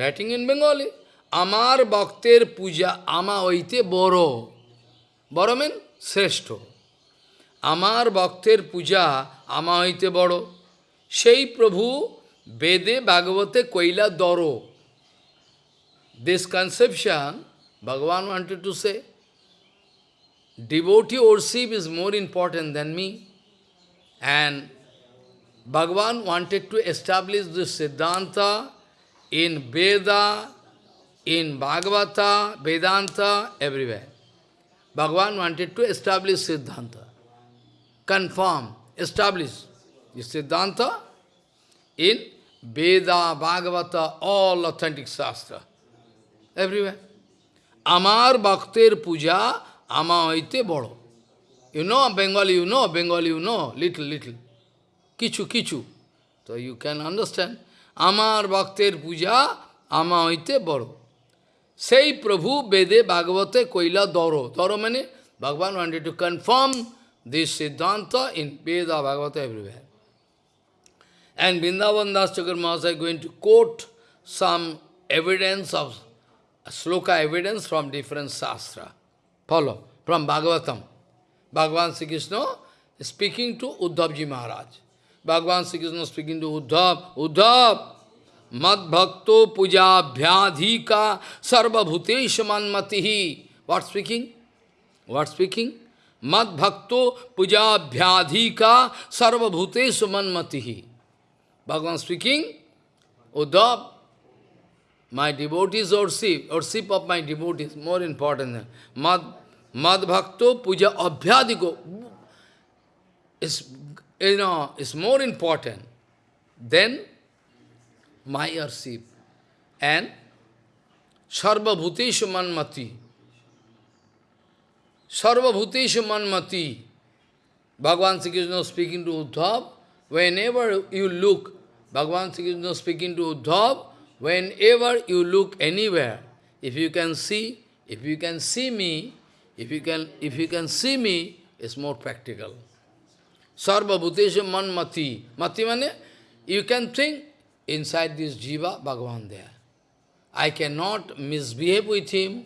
writing in Bengali আমার বক্তের পূজা আমা ওইতে বড়। বড় মিন শ্রেষ্ঠ। আমার বক্তের পূজা আমা হইতে বড়। সেই প্রভু বেদে ভাগবতে কৈলা দর This conception, Bhagavan wanted to say, devotee worship is more important than me. And Bhagavan wanted to establish this Siddhanta in Veda, in Bhagavata, Vedanta, everywhere. Bhagavan wanted to establish Siddhanta, confirm, establish Siddhanta in Veda Bhagavat all authentic shastra every way अमार भक्तेर पूजा आमा ऐते बड़ो। You know Bengali you know Bengali you know little little Kishu किचू. तो you can understand आमार भक्तेर पूजा आमा ऐते बड़ो। से प्रभु वेदे भागवते कईला दरो। दौरो मैंने भगवान wanted to confirm this siddhanta in Veda Bhagavata every way And Vrindavan Das Chakramasai going to quote some evidence of sloka evidence from different sastra. Follow, from Bhagavatam. Bhagavan Sri Krishna speaking to Uddhavji Maharaj. Bhagavan Sri Krishna speaking to Uddhav, Uddhav, mad bhakto puja bhyadhika sarva bhutesha manmatihi. What speaking? What speaking? Mad bhakto puja bhyadhika sarva bhutesha manmatihi. Bhagavan speaking, Uddhav, my devotees or ship of my devotees, more important than Mad, mad bhakto puja abhyadiko is, you know, is more important than my worship. And sarva bhuteshu manmati. Sarva bhuteshu manmati. Bhagavan Sri Krishna speaking to Uddhav, whenever you look Bhagavan Sri Krishna speaking to Uddhav, whenever you look anywhere, if you can see, if you can see me, if you can, if you can see me, it's more practical. Sarva Bhuteshu Manmati. Mati Mati mane, you can think, inside this jiva, Bhagavan there. I cannot misbehave with him,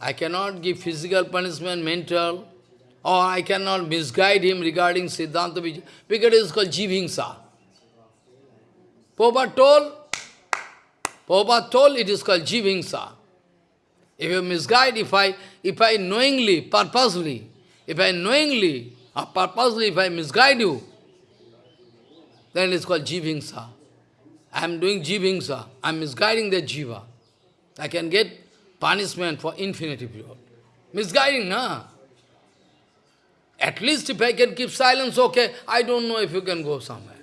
I cannot give physical punishment, mental, or I cannot misguide him regarding Siddhanta Vijay, because it is called Jivhingsa. Prabhupada told, told it is called Jivingsa. If you misguide, if I, if I knowingly, purposely, if I knowingly or purposely, if I misguide you, then it is called Jivingsa. I am doing jivingsa, I am misguiding the jiva. I can get punishment for infinity period. Misguiding, na? At least if I can keep silence, okay, I don't know if you can go somewhere.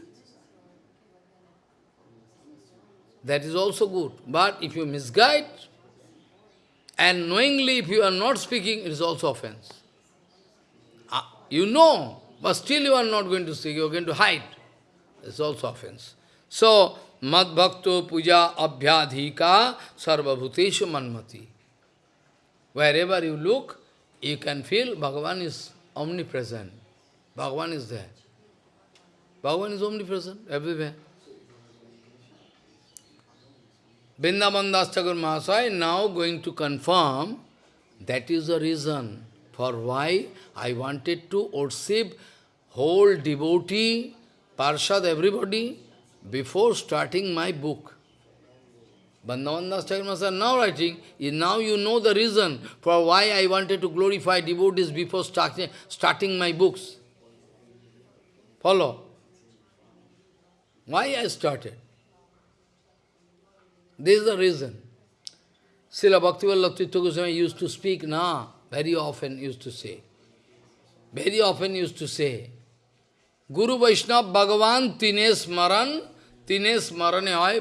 That is also good. But if you misguide, And knowingly, if you are not speaking, it is also offense. Uh, you know, but still you are not going to speak, you are going to hide. It's also offense. So, Mad Bhakto Puja Abhyadhika Sarvabhuteshu Manmati. Wherever you look, you can feel Bhagavan is omnipresent. Bhagavan is there. Bhagavan is omnipresent everywhere. Vrindavan Das Thakur Mahasaya now going to confirm that is the reason for why I wanted to worship whole devotee, Parshad, everybody, before starting my book. Vrindavan Das Thakur Mahasaya now writing, now you know the reason for why I wanted to glorify devotees before starting, starting my books. Follow. Why I started? This is the reason. Srila Bhaktivinoda Goswami used to speak na, very often used to say. Very often used to say, Guru Vaishnav Bhagavan Tine Smaran, Tine Smarane hoy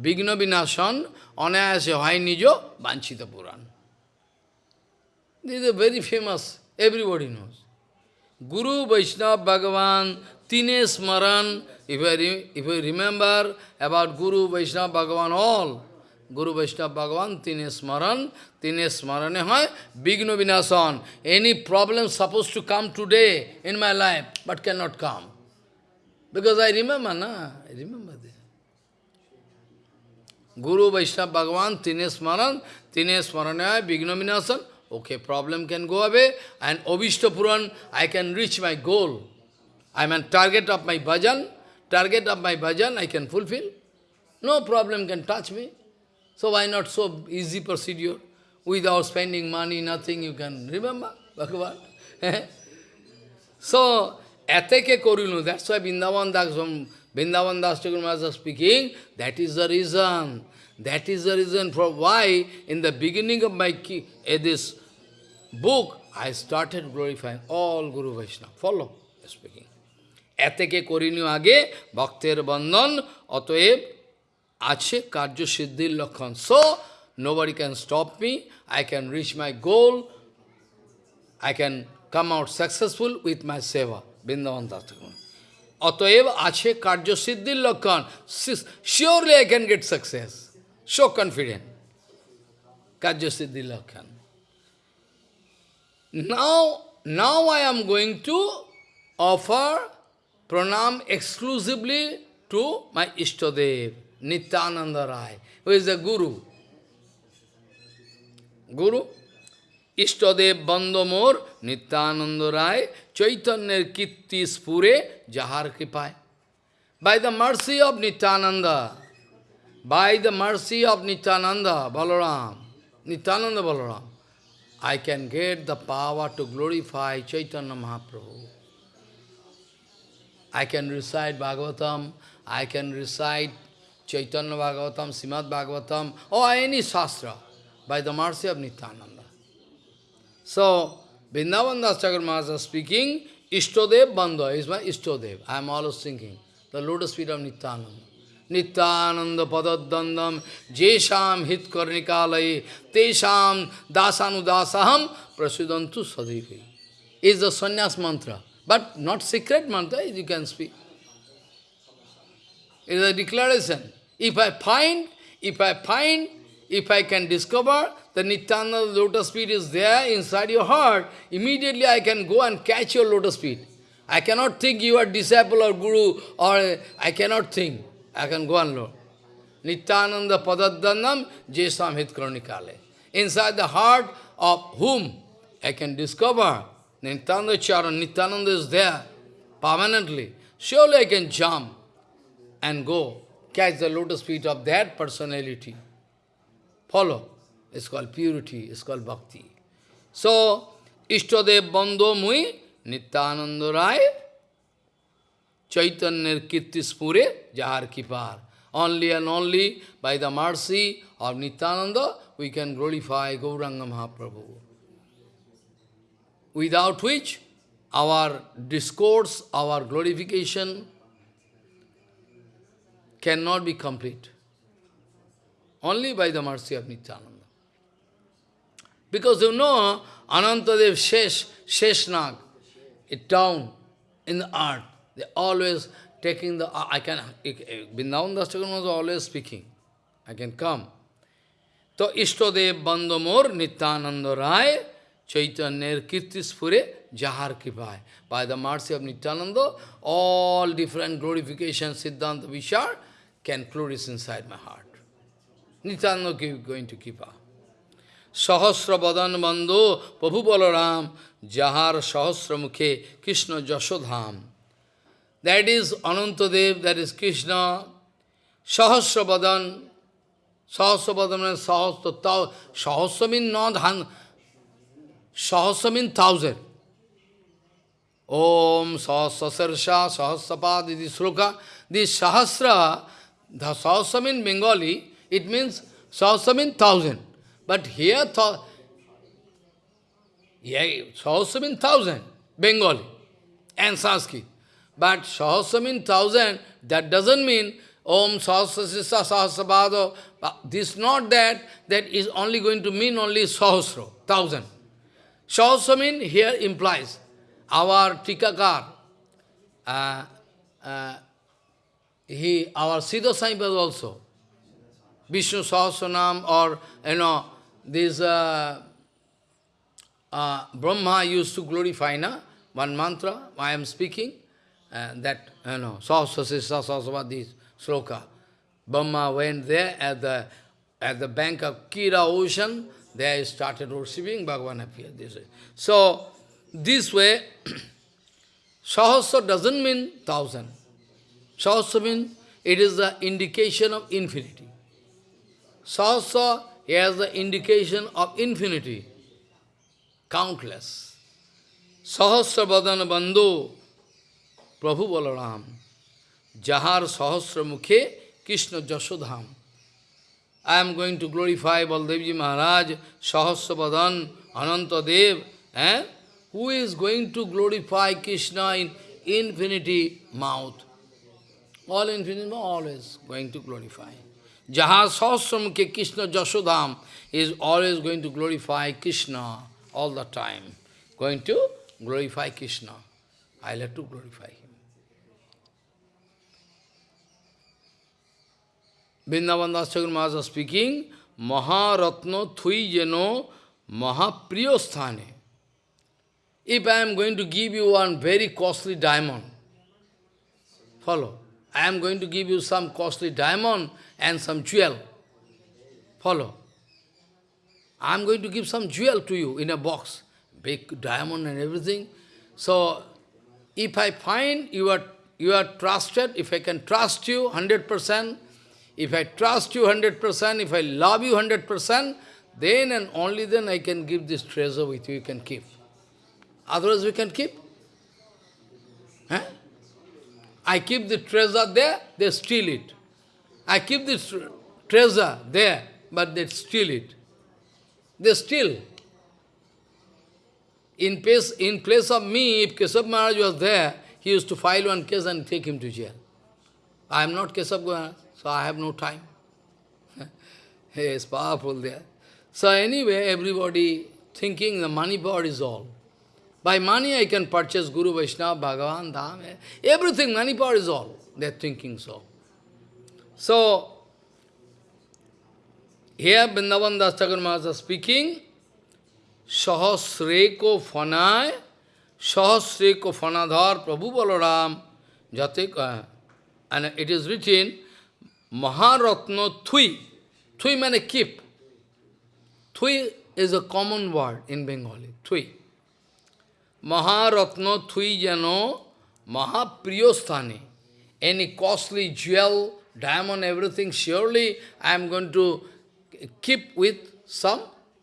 Vigna Vinashan, Anayase hoy Nijo Banchita Puran. This is very famous, everybody knows. Guru Vaishnav Bhagavan Tine Smaran, if I, if I remember about Guru Vaishnava Bhagavan all, Guru Vaishnava Bhagavan, Tine Smaran, Tine Smarane hoy, Bigno Vinasan. Any problem supposed to come today in my life, but cannot come. Because I remember, na? I remember this. Guru Vaishnava Bhagavan, Tine Smaran, Tine Smarane hoy, Bigno Vinasan. Okay, problem can go away, and Ovishta Puran, I can reach my goal. I am a target of my bhajan, target of my bhajan I can fulfill. No problem can touch me. So why not so easy procedure? Without spending money, nothing you can remember, Bhagavan. so, ateke korunu, that's why Vrindavan Das, Vrindavan Das Thakur speaking, that is the reason. That is the reason for why in the beginning of my uh, this book, I started glorifying all Guru Vaishnava. Follow. এতেকে করিনি আগে ভক্তের বন্ধন অতএব আছে কার্য সিদ্ধির লক্ষণ so nobody can stop me, I can reach my goal, I can come out successful with my seva, Vrindavan Dastagun. অতএব আছে কার্যসিদ্ধির লক্ষণ surely I can get success. So confident. Karyasiddhi Lakhan. Now, now I am going to offer pranam exclusively to my Ishtadev, Nityananda Rai, who is the Guru. Guru, Ishtadev Bandamor, Nityananda Rai, Chaitanya Kitti Spure, Jahar Kripai. By the mercy of Nityananda, by the mercy of Nityananda, Balaram, Nityananda Balaram, I can get the power to glorify Chaitanya Mahaprabhu. I can recite Bhagavatam, I can recite Chaitanya Bhagavatam, Srimad Bhagavatam, or any Shastra, by the mercy of Nityananda. So, Vrindavan Das Maharaj speaking, Ishtodev Bandha is my Ishtodev. I am always thinking, the lotus feet of Nityananda. Nityananda Padadandam Jesham Hit Karnikalai Tesham Dasanudasaham Prasudantu Sadivi. Is the sannyas mantra. But not secret mantra, you can speak. It is a declaration. If I find, if I find, if I can discover the Nityananda lotus feet is there inside your heart, immediately I can go and catch your lotus feet. I cannot think you are disciple or guru, or I cannot think. I can go and learn. Nityananda padaddanam jesam hit kronikale. Inside the heart of whom I can discover Nityananda Charan, Nityananda is there permanently. Surely I can jump and go, catch the lotus feet of that personality. Follow. It's called purity, it's called bhakti. So, Ishtadev Bando Mui, Nityananda Rai, Chaitanya Kirti Spure, Jahar Kipar. Only and only by the mercy of Nityananda, we can glorify Gauranga Mahaprabhu without which our discourse, our glorification cannot be complete. Only by the mercy of Nityananda. Because you know, Anantadev Shesh, Sheshnag, a town in the earth. They always taking the, I can, Vrindavan Das was always speaking. I can come. So Ishtadev Bandamor Nityananda Rai চৈতন্যের কীর্তিস্ফুরে যাহার কৃপায়। By the mercy of Nityananda all different glorification siddhanta vichar can flourish inside my heart Nityananda কি going two কৃপা সহস্র বদন বন্ধ প্রভু বলরাম যাহার সহস্র মুখে Krishna যশোধাম that is Anantadev that is Krishna সহস্র বদন সহস্র বদন সহস্র তহস্র মিন ধান Sahasra means thousand. Om Sahasra Sahasrapad, this sloka. This Sahasra, the Sahasra in Bengali, it means Sahasra means thousand. But here, th yeah, Sahasra means thousand, Bengali and Sanskrit. But Sahasra means thousand, that doesn't mean Om Sahasra Sahasrapado. This not that, that is only going to mean only Sahasra, thousand. Mean here implies our Tikakar, uh, uh, he, our Siddha also, Vishnu Sahasranam or, you know, this uh, uh, Brahma used to glorify, na? one mantra, I am speaking, and that, you know, Sahasrasisa Sahasravad, this sloka. Brahma went there at the, at the bank of Kira ocean, there he started worshiping, Bhagavan appeared this way. So, this way, Sahasra doesn't mean thousand. Sahasra means it is the indication of infinity. Sahasra has the indication of infinity, countless. Sahasra Badana Bandhu, Prabhu Balaram, Jahar Sahasra Mukhe, Krishna Jashodham. I am going to glorify Baldevji Maharaj, Sahasra Badan, Ananta Dev, eh? who is going to glorify Krishna in infinity mouth. All infinity mouth, always going to glorify. Jaha Sahasram ke Krishna Jashodham is always going to glorify Krishna all the time. Going to glorify Krishna. I like to glorify him. Vrindavan Das Maharaj speaking, Maharatna Thui Jeno Mahapriyo Sthane. If I am going to give you one very costly diamond, follow. I am going to give you some costly diamond and some jewel. Follow. I am going to give some jewel to you in a box, big diamond and everything. So, if I find you are, you are trusted, if I can trust you 100%, if I trust you 100%, if I love you 100%, then and only then I can give this treasure with you, you can keep. Otherwise we can keep. Huh? I keep the treasure there, they steal it. I keep this treasure there, but they steal it. They steal. In place, in place of me, if Kesab Maharaj was there, he used to file one case and take him to jail. I am not Kesab Maharaj, so I have no time. he is powerful there. So anyway, everybody thinking the money power is all. By money I can purchase Guru Vaishnava, Bhagavan, Dham, eh, everything, money power is all. They are thinking so. So, here Vrindavan Das Thakur Maharaj speaking, Sahasreko Fanay, Sahasreko Fanadhar Prabhu Balaram, Jate, and it is written, Maharatna Thui. Thui means keep. Thui is a common word in Bengali, Thui. Maharatna Thui Jano Mahapriyosthani. Any costly jewel, diamond, everything, surely I am going to keep with some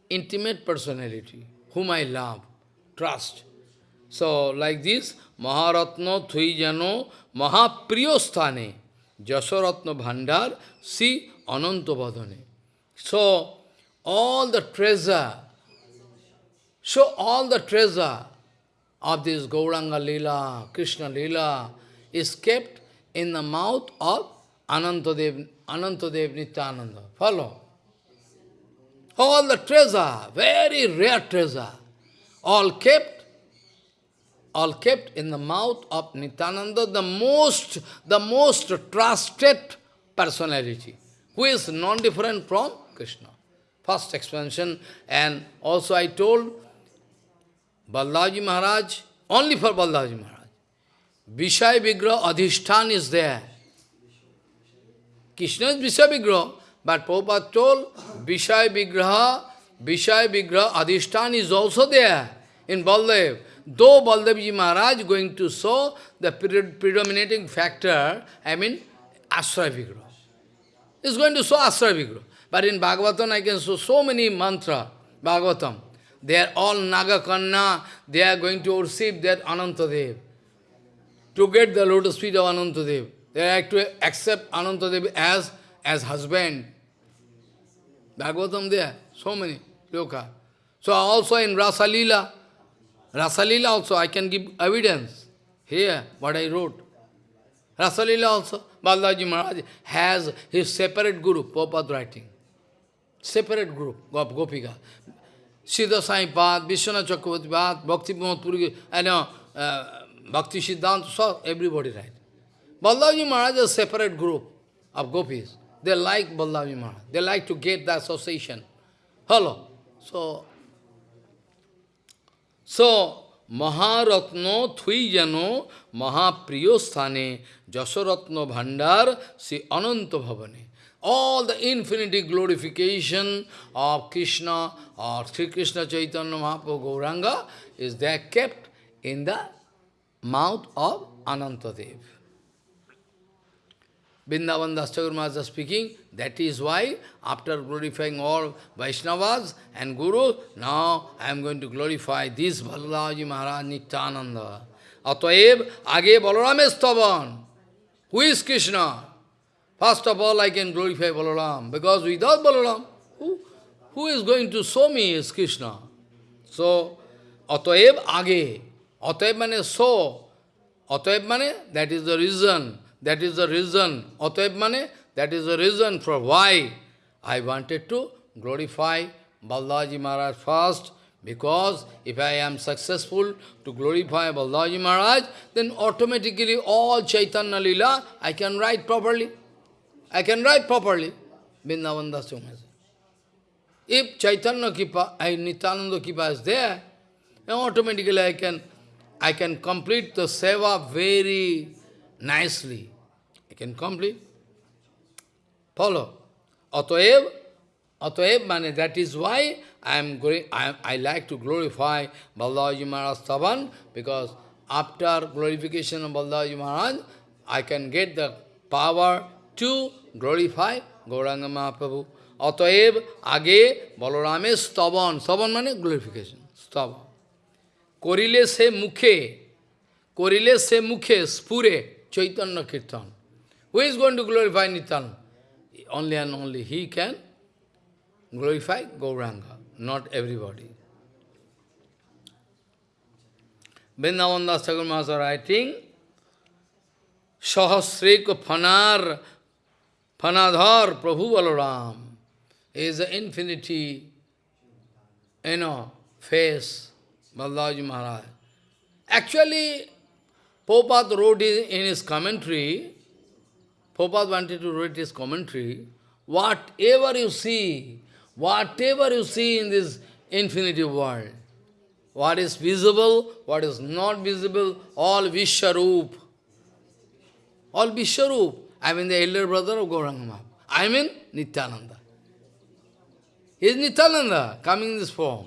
intimate personality, whom I love, trust. So, like this, Maharatna Thui Jano Mahapriyosthane Jasaratna Bhandar Si Anantabhadane. So, all the treasure, so all the treasure of this Gauranga Lila, Krishna Lila, is kept in the mouth of Anantadev, Anantadev Nityananda. Follow? All the treasure, very rare treasure, all kept, all kept in the mouth of Nityananda, the most, the most trusted personality, who is non-different from Krishna. First expansion, and also I told Balaji Maharaj, only for Balaji Maharaj. Vishaya Vigraha Adhishtan is there. Krishna is Vishaya Vigraha, but Prabhupada told Vishaya Vigraha, Vishaya Vigraha Adhishtan is also there in Baldev. Though Baldevji Maharaj going to show the predominating factor, I mean Ashraya Vigraha. Is going to show Ashraya Vigraha. But in Bhagavatam I can show so many mantra, Bhagavatam. They are all Nagakanna, they are going to receive that Anantadev. To get the lotus feet of Anantadev. They have to accept Anantadev as, as husband. Bhagavatam there, so many loka. So also in Rasalila, Rasalila also I can give evidence. Here, what I wrote. Rasalila also, Balaji Maharaj has his separate guru, Prabhupada writing. Separate group, Gop, Gopika. Siddha Sai Pad, Vishwanath Chakravarti Pad, Bhakti Puri, know, uh, Bhakti Siddhanta, so everybody write. Balaji Maharaj is a separate group of gopis. They like Balaji Maharaj. They like to get the association. Hello. So, so Maharatno Thuijano Mahapriyo Sthane Jasaratno Bhandar Si Ananta Bhavane. All the infinity glorification of Krishna or Sri Krishna Chaitanya Mahaprabhu Gauranga is there kept in the mouth of Anantadev. Vrindavan Dastagur Maharaj is speaking, that is why after glorifying all Vaishnavas and Gurus, now I am going to glorify this Balaji Maharaj Nityananda. Ataev, age Balaram Stavan. Who is Krishna? First of all, I can glorify Balaram, because without Balaram, who, who is going to show me is Krishna? So, Ataev age. Ataev mane so. Ataev mane, that is the reason. That is the reason. Ataev mane, that is the reason for why I wanted to glorify Balaji Maharaj first, because if I am successful to glorify Balaji Maharaj, then automatically all Chaitanya Lila I can write properly. I can write properly. Vrindavan If Chaitanya Kipa, I Nityananda Kipa is there, then automatically I can I can complete the seva very nicely. I can complete. Follow. Ataev, Ataev, mane, that is why I am going, I, I like to glorify Balaji Maharaj Stavan, because after glorification of Balaji Maharaj, I can get the power to glorify Gauranga Mahaprabhu. Ataev, age, Balarame Stavan. Stavan mane glorification. Stavan. করিলে সে মুখে করিলে সে মুখে স্ফুরে চৈতন্য কীর্তন Who is going to glorify Nityananda? Only and only he can glorify Gauranga, not everybody. Vrindavan Das Thakur Maharaj writing, Sahasrik Phanar Phanadhar Prabhu Balaram is the infinity, you know, face, Balaji Maharaj. Actually, Popat wrote in his commentary, Prabhupada wanted to write his commentary, whatever you see, whatever you see in this infinity world, what is visible, what is not visible, all Vishwaroop, all Vishwaroop. I mean the elder brother of Gauranga I mean Nityananda. He is Nityananda coming in this form.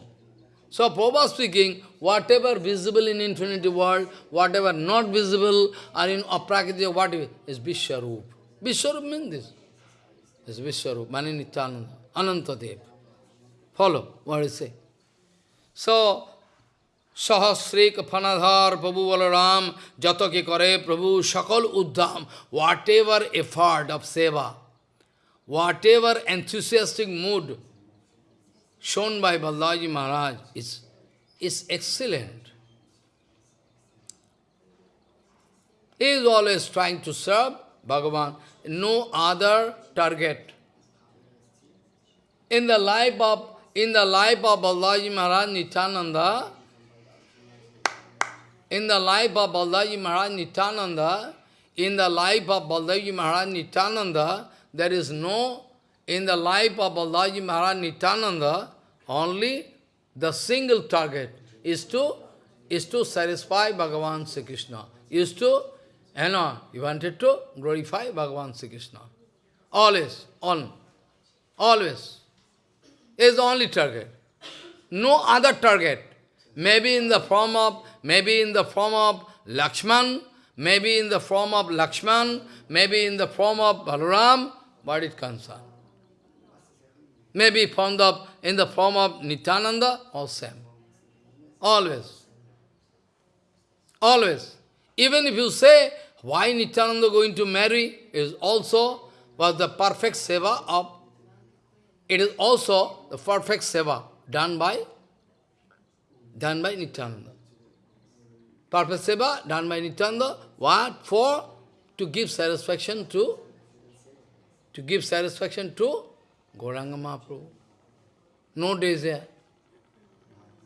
So Prabhupada speaking, whatever visible in infinity world, whatever not visible, or in aprakriti, whatever, is Vishwarup. Vishwarup means this. Is Vishwarup, Mani Nityananda, Anantadev. Follow what I say. So, Sahasrik Phanadhar Prabhu Balaram Jato ke kare Prabhu Shakal Uddham, whatever effort of seva, whatever enthusiastic mood shown by Balaji Maharaj is, is excellent. He is always trying to serve Bhagavan, no other target. In the life of in the life of Balaji Maharaj Nityananda, in the life of Balaji Maharaj Nityananda, in the life of Balaji Maharaj Nityananda, there is no, in the life of Balaji Maharaj Nityananda, only the single target is to, is to satisfy Bhagavan Sri Krishna, is to, you know, he wanted to glorify Bhagavan Sri Krishna. Always, on, always. Is the only target. No other target. Maybe in the form of, maybe in the form of Lakshman, maybe in the form of Lakshman, maybe in the form of Balaram, but it concerned. Maybe found up in the form of Nityananda, or same. Always. Always. Even if you say, why Nityananda going to marry, is also was the perfect seva of, it is also the perfect seva done by, done by Nityananda. Perfect seva done by Nityananda, what? For to give satisfaction to, to give satisfaction to Gauranga Mahaprabhu. No desire.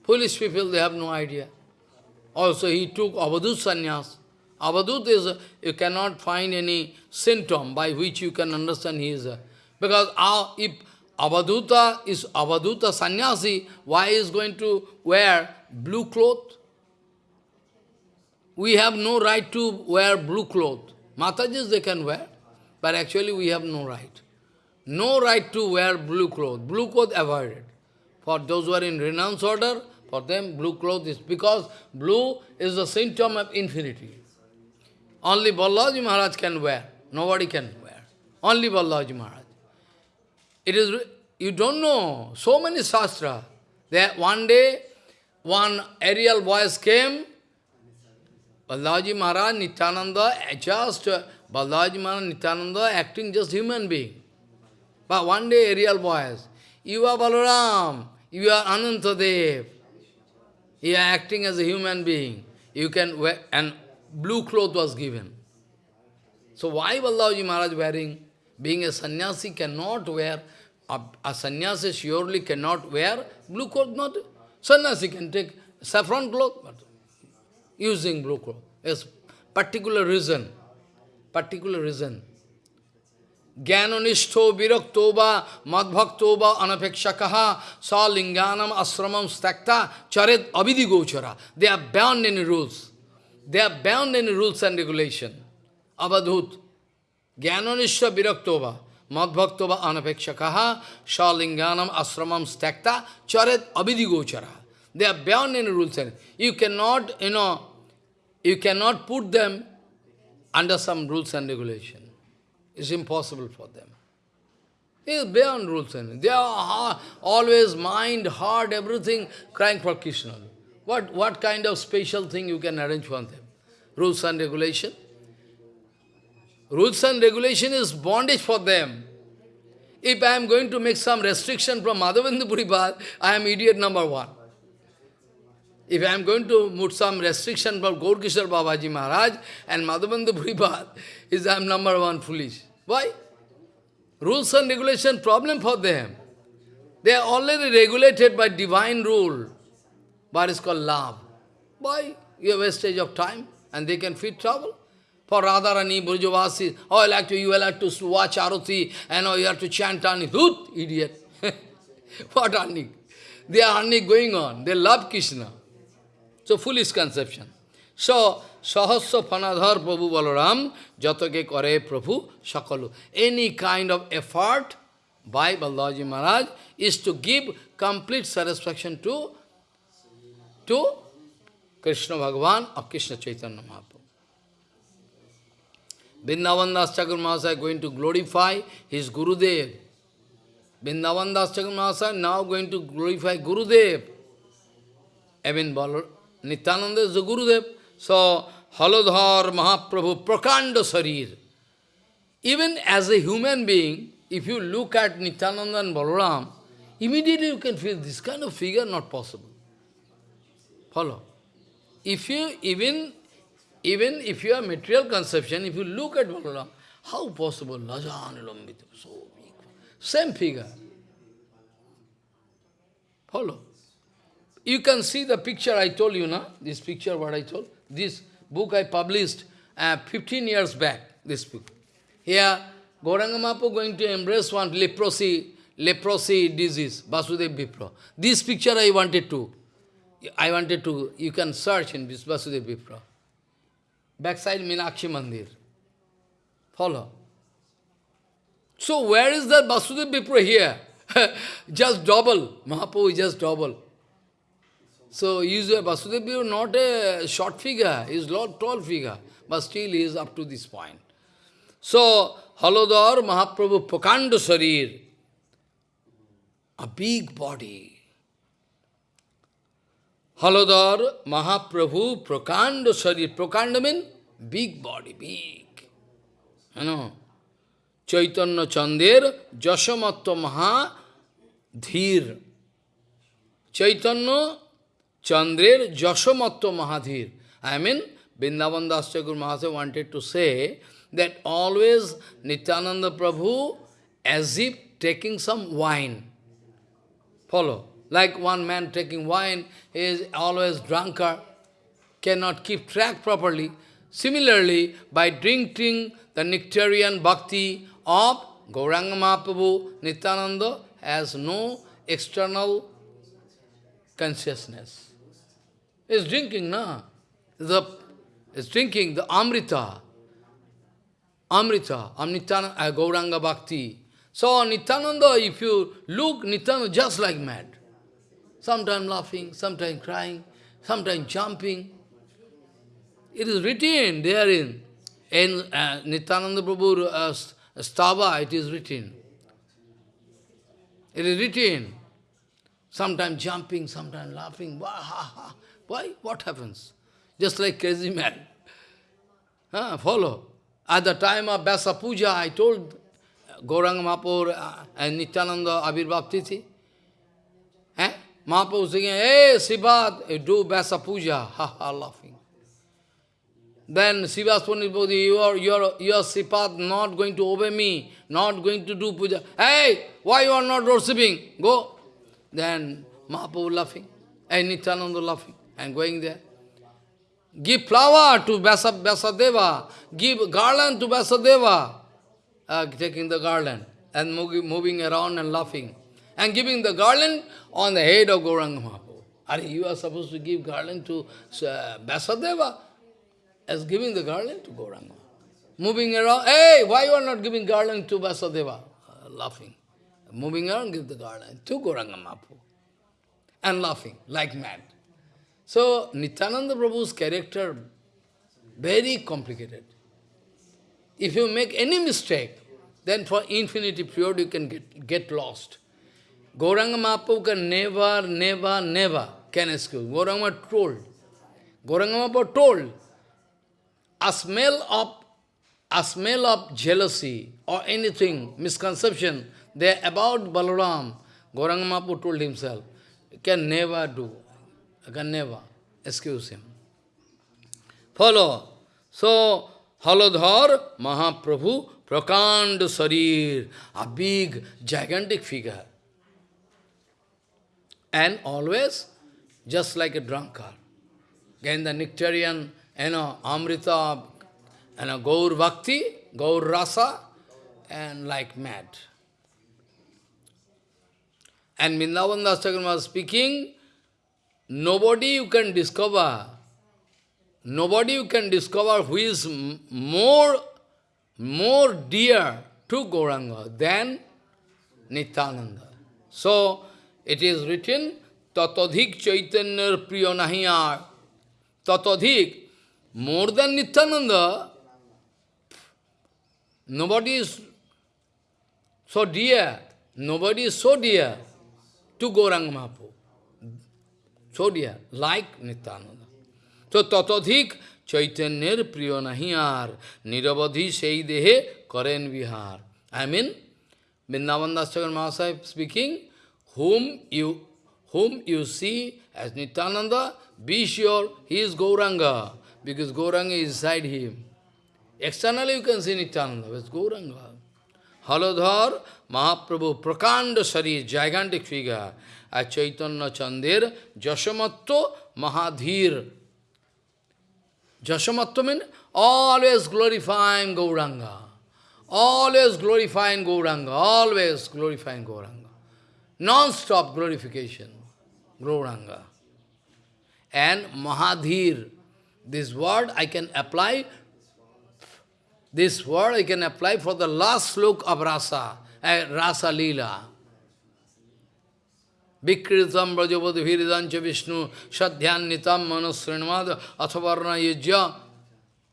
Foolish people, they have no idea. Also, he took Avadut sannyas. Avadut is, you cannot find any symptom by which you can understand he is because if Avaduta is Avaduta sannyasi, why is going to wear blue cloth? We have no right to wear blue cloth. Matajis they can wear, but actually we have no right. No right to wear blue cloth. Blue cloth avoided. For those who are in renounce order, for them blue cloth is because blue is a symptom of infinity. Only Balaji Maharaj can wear. Nobody can wear. Only Balaji Maharaj. It is, you don't know, so many shastra. There, one day, one aerial voice came, Balaji Maharaj, Nityananda, just, Balaji Maharaj, Nityananda acting just human being. But one day, aerial voice, you are Balaram, you are Anantadev. You are acting as a human being. You can wear, and blue cloth was given. So why Balaji Maharaj wearing? Being a sannyasi cannot wear, a, a sannyasi surely cannot wear blue cloth, not, sannyasi can take saffron cloth, but using blue cloth. Yes, particular reason, particular reason. Jnananishto viraktoba madbhaktoba anapekshakaha sa linganam asramam stakta charet abhidi gochara. They are bound in rules. They are bound in rules and regulation. Abadhut. Jnananishta viraktova madbhaktova anapekshakaha sa linganam asramam stakta charet abhidi gochara. They are bound in rules and you cannot, you know, you cannot put them under some rules and regulation. It's impossible for them. It is beyond rules and they are always mind, heart, everything crying for Krishna. What, what kind of special thing you can arrange for them? Rules and regulation? Rules and regulation is bondage for them. If I am going to make some restriction from Madhavendra Puripad, I am idiot number one. If I am going to put some restriction for Gaurkishore Babaji Maharaj and Madhavendra Puripad, is I am number one foolish. Why? Rules and regulation problem for them. They are already regulated by divine rule. But it's called love. Why? You wastage of time and they can feed trouble. For Radharani, Burjavasi, oh, I like to, you like to watch Arati, and oh, you have to chant Ani. Hoot, idiot. what Ani? They are Ani going on. They love Krishna. So, foolish conception. So, Sahasya Panadhar Prabhu Balaram, Jatake Kare Prabhu Sakalu. Any kind of effort by Balaji Maharaj is to give complete satisfaction to, to Krishna Bhagavan or Krishna Chaitanya Mahaprabhu. Vrindavan Das Thakur going to glorify his Gurudev. Vrindavan Das Thakur now going to glorify Gurudev. Even Nityananda is the Gurudev. So, Haladhar Mahaprabhu, Prakanda Sarir. Even as a human being, if you look at Nityananda and Balaram, immediately you can feel this kind of figure not possible. Follow. If you, even, even if you have material conception, if you look at Balaram, how possible? Lajan, so big. Same figure. Follow. You can see the picture I told you, na? This picture, what I told. This book I published uh, 15 years back, this book. Here, Gauranga going to embrace one leprosy, leprosy disease, Vasudev Vipra. This picture I wanted to, I wanted to, you can search in this Vasudev Vipra. Backside Minakshi Mandir. Follow. So where is the Vasudev Vipra here? just double. Mahaprabhu is just double. So usually Vasudev Vipra not a short figure, he is not tall figure, but still he is up to this point. So, Halodar Mahaprabhu Prakanda Sarir, a big body. হলোদর Mahaprabhu প্রকাণ্ড শরীর, প্রকাণ্ড মিন big body big হ্যাঁ চৈতন্য চন্দের যশমত্ত মহা ধীর। চৈতন্য চন্দ্রের যশমত্ত মহাধীর I mean Vrindavan Das চকুর মহাশে wanted to say that always Nityananda Prabhu as if taking some wine follow Like one man taking wine is always drunkard, cannot keep track properly. Similarly, by drinking the nectarian bhakti of Gauranga Mahaprabhu, Nityananda has no external consciousness. Is drinking, na? The is drinking the Amrita. Amrita, Amnityananda, uh, Gauranga Bhakti. So Nityananda, if you look, Nityananda just like mad. Sometimes laughing, sometimes crying, sometimes jumping. It is written therein. In uh, Nityananda Prabhu uh, Stava, it is written. It is written. Sometimes jumping, sometimes laughing. Why? What happens? Just like crazy man. Huh? Follow. At the time of Vyasa Puja, I told Gauranga Mahaprabhu uh, and Nityananda Abhirbhav Tithi. Eh? Mahaprabhu saying, hey, Sivad, do Vyasa Puja. Ha ha, laughing. Then Srivas Pandit Bodhi, you are, you are, you are Sipad not going to obey me, not going to do puja. Hey, why you are not worshipping? Go. Then Mahaprabhu laughing, and Nityananda laughing, and going there. Give flower to Vyasa, Vyasadeva. Give garland to Vyasadeva. Uh, taking the garland and moving around and laughing. And giving the garland on the head of Gauranga Mahaprabhu. Are you are supposed to give garland to uh, Vyasadeva as giving the garland to Gauranga. Moving around, hey, why you are not giving garland to Vyasadeva? Uh, laughing. Moving around, give the garland to Gauranga Mahaprabhu. And laughing like mad. So, Nityananda Prabhu's character, very complicated. If you make any mistake, then for infinity period you can get, get lost. Gauranga Mahaprabhu can never, never, never can excuse. Gauranga told. Gauranga Mahaprabhu told, a smell of a smell of jealousy or anything, misconception, there about Balaram, Gauranga Mahaprabhu told himself, can never do. Can never excuse him. Follow. So, Halodhar Mahaprabhu Prakand Sarir, a big, gigantic figure. And always just like a drunkard. Again, the nectarian, you know, Amrita, you know, Gaur Bhakti, Gaur Rasa, and like mad. And Vrindavan Das was speaking, Nobody you can discover, nobody you can discover who is more, more dear to Gauranga than Nityananda. So, it is written, Tatadhik Chaitanya Priya Nahiyar. Tatadhik, more than Nityananda, nobody is so dear, nobody is so dear to Gauranga Mahaprabhu. So dear, like Nityananda. So tatadhik Chaitanyar priyo nahiyar niravadhi sei dehe karen vihar. I mean, Vrindavan Das Mahasaya speaking, whom you whom you see as Nityananda, be sure he is Gauranga, because Gauranga is inside him. Externally you can see Nityananda, but Gauranga. Haladhar Mahaprabhu, Prakanda Sari, gigantic figure, as Chaitanya Chandir, Jashamatto Mahadhir. Jashamatto means always glorifying Gauranga. Always glorifying Gauranga, always glorifying Gauranga. Non-stop glorification, Gauranga. And Mahadhir, this word I can apply, this word I can apply for the last slook of Rasa, uh, Rasa Leela. Vikritam Brajavati Viridancha Vishnu Shadhyanitam Manasrinmad Athavarna Yajya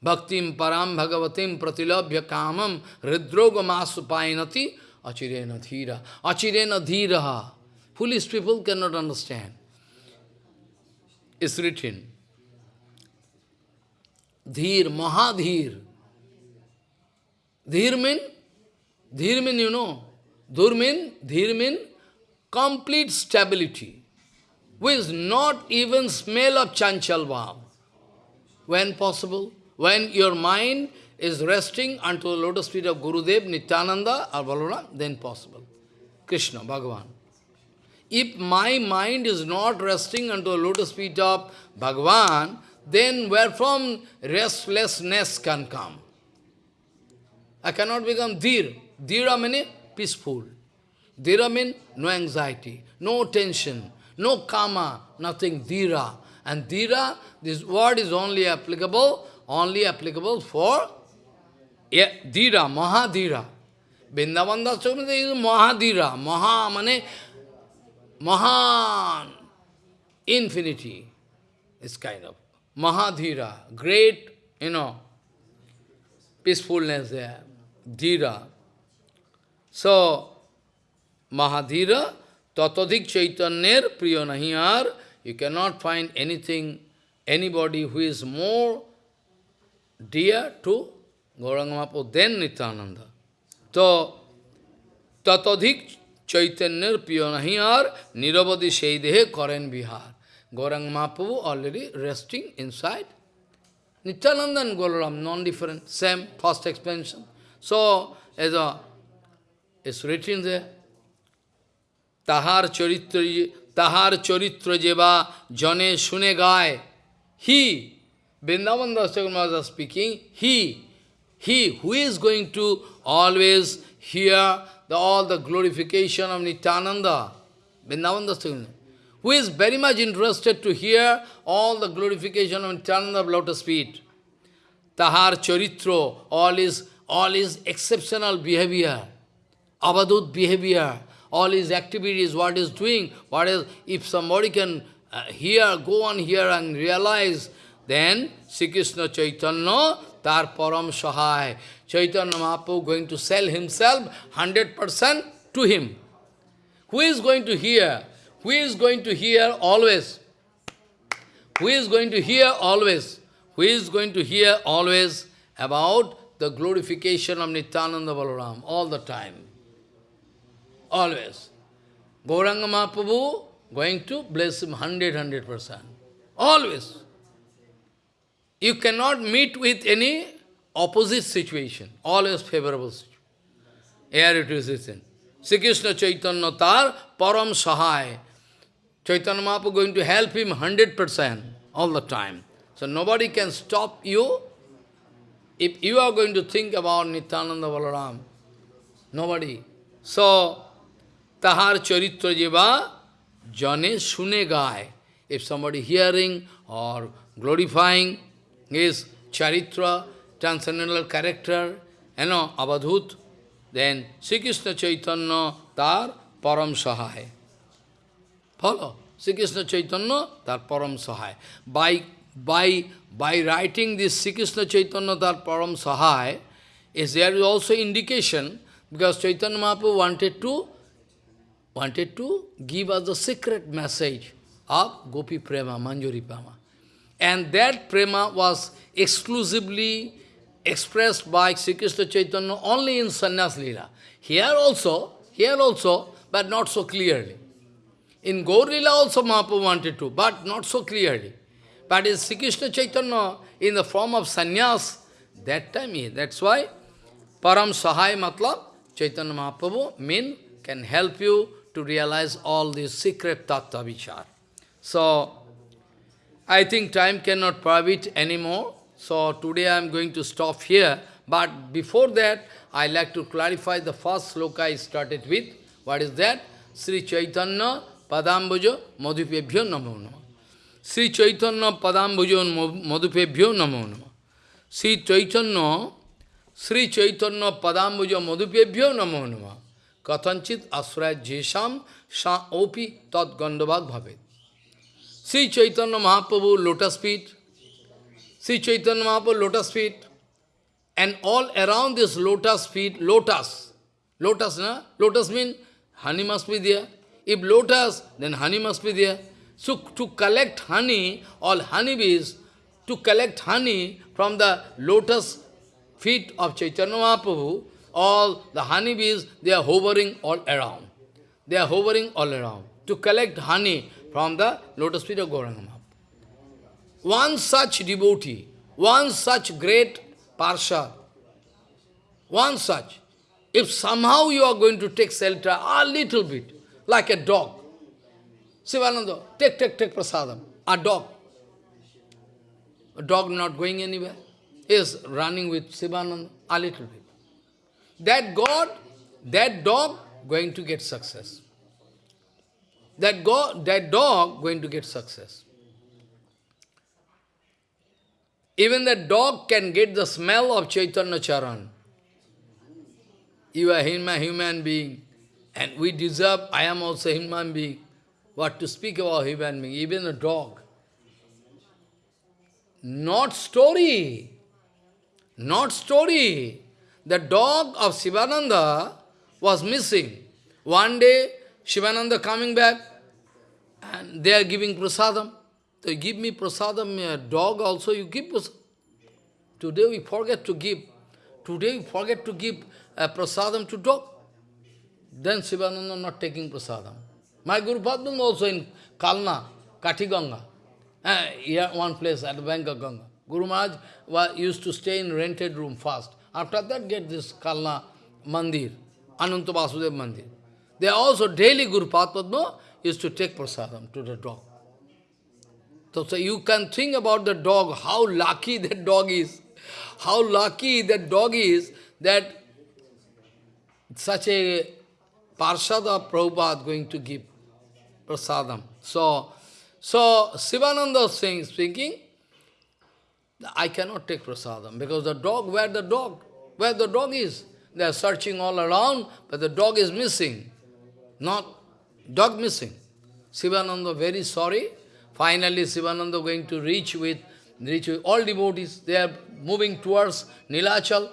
Bhaktim Param Bhagavatim Pratilabhya Kamam Hridroga Masupainati Achirena Dhira. Achirena Dhiraha. Foolish people cannot understand. It's written. Dhir, Mahadhir. Dhir mean, dhir mean, you know, dhur mean, dhir mean complete stability, with not even smell of chanchal bhav. When possible, when your mind is resting unto the lotus feet of Gurudev, Nityananda or Balaram, then possible. Krishna, Bhagavan. If my mind is not resting unto the lotus feet of Bhagavan, then where from restlessness can come? I cannot become dhir. Dhira means peaceful. Dhira means no anxiety, no tension, no karma, nothing. Dhira. And dhira, this word is only applicable, only applicable for yeah, dhira, mahadhira. Vrindavan Das is mahadhira. Maha means Mahan, infinity, is kind of Mahadhira, great, you know, peacefulness there, Dhira. So, Mahadhira, Tatadhik Chaitanyer Nahiyar, you cannot find anything, anybody who is more dear to Gauranga Mahaprabhu than Nityananda. So, Tatadhik Chaitanyar Piyanahiyar Niravadi Sheidehe Karen Bihar. Gaurang Mahaprabhu already resting inside. Nityananda and Golaram, non-different, same, first expansion. So, as a, it's written there, Tahar Charitra, Tahar Charitra Jeva Jane Shune Gai. He, Vrindavan Das was speaking, he, he who is going to always hear the, all the glorification of Nityananda, Vrindavan Das who is very much interested to hear all the glorification of Nityananda lotus feet. Tahar Charitro, all his, all his exceptional behavior, Abadut behavior, all his activities, what is doing, what is, if somebody can uh, hear, go on here and realize, then Sri Krishna Chaitanya, tar param sahai. Chaitanya Mahaprabhu going to sell himself 100% to him. Who is going to hear? Who is going to hear always? Who is going to hear always? Who is going to hear always about the glorification of Nityananda Balaram all the time? Always. Gauranga Mahaprabhu going to bless him 100, 100%. Always. You cannot meet with any opposite situation, always favorable situation. Here it is written. Sri Krishna Chaitanya tar param sahai. Chaitanya Mahaprabhu going to help him 100% all the time. So nobody can stop you. If you are going to think about Nityananda Balaram, nobody. So, tahar charitra jiva jane sune gai. If somebody hearing or glorifying his charitra, transcendental character, you know, avadhut, then Sri Krishna Chaitanya tar param sahai. Follow? Sri Krishna Chaitanya, tar param sahai. By, by, by writing this Sri Krishna Chaitanya, tar param sahai, is there is also indication, because Chaitanya Mahaprabhu wanted to, wanted to give us the secret message of Gopi Prema, Manjari Prema. And that Prema was exclusively expressed by Sri Krishna Chaitanya only in Sannyas Leela. Here also, here also, but not so clearly. In Gaur also Mahaprabhu wanted to, but not so clearly. But in Sri Krishna Chaitanya, in the form of sannyas, that time he, that's why Param Sahai Matlab Chaitanya Mahaprabhu mean can help you to realize all these secret tattva vichar. So, I think time cannot permit anymore. So, today I am going to stop here. But before that, I like to clarify the first sloka I started with. What is that? Sri Chaitanya Padambujo Madhupebhyo Namo. Sri Chaitanya Padambujo Madhupebhyo Namo. Sri Chaitanya Sri Chaitanya Padambujo Madhupebhyo Namo. Kathanchit Asraya Jesham Sha Opi Tat Gandavag Bhavet. Sri Chaitanya Mahaprabhu lotus feet. Sri Chaitanya Mahaprabhu lotus feet. And all around this lotus feet, lotus. Lotus, na? Lotus means honey must be there. If lotus, then honey must be there. So to collect honey, all honeybees, to collect honey from the lotus feet of Chaitanya Mahaprabhu, all the honeybees, they are hovering all around. They are hovering all around to collect honey from the lotus feet of Gauranga Mahaprabhu. One such devotee, one such great parsha, one such, if somehow you are going to take shelter a little bit, like a dog, Sivananda, take, take, take prasadam, a dog. A dog not going anywhere. He is running with Sivananda a little bit. That God, that dog going to get success. That, God, that dog going to get success. Even the dog can get the smell of Chaitanya Charan. You are human, human being, and we deserve, I am also human being. What to speak about human being, even a dog. Not story. Not story. The dog of Sivananda was missing. One day, Shivananda coming back, and they are giving prasadam. They give me prasadam, a dog also you give prasadam. Today we forget to give. Today we forget to give a prasadam to dog. Then Sivananda not taking prasadam. My Guru Padma also in Kalna, Katiganga. Uh, here one place at the bank of Ganga. Guru Maharaj was, used to stay in rented room first. After that get this Kalna Mandir, Ananta Vasudev Mandir. They also daily Guru Padma used to take prasadam to the dog. So, so you can think about the dog, how lucky that dog is. How lucky that dog is that such a Parshada Prabhupada going to give prasadam. So, so Sivananda saying, speaking, I cannot take prasadam because the dog, where the dog? Where the dog is? They are searching all around, but the dog is missing. Not dog missing. Sivananda very sorry. Finally, Sivananda going to reach with, reach with all devotees. They are moving towards Nilachal.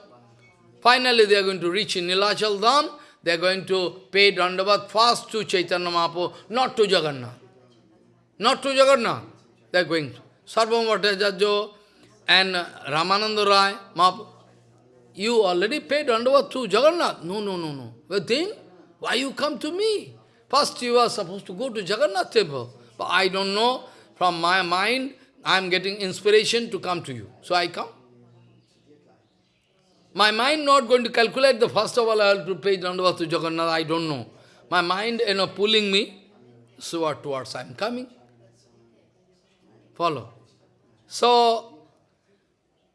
Finally, they are going to reach in Nilachal Dham. They are going to pay Dandavat first to Chaitanya Mahaprabhu, not to Jagannath. Not to Jagannath. They are going. Bhattacharya and Ramananda Rai, Mahaprabhu. You already paid Dandavat to Jagannath. No, no, no, no. But then, why you come to me? First you are supposed to go to Jagannath temple. But I don't know, from my mind, I am getting inspiration to come to you. So I come. My mind not going to calculate the first of all I have to pay Dandavat to Jagannath, I don't know. My mind, you know, pulling me so towards I am coming. Follow. So,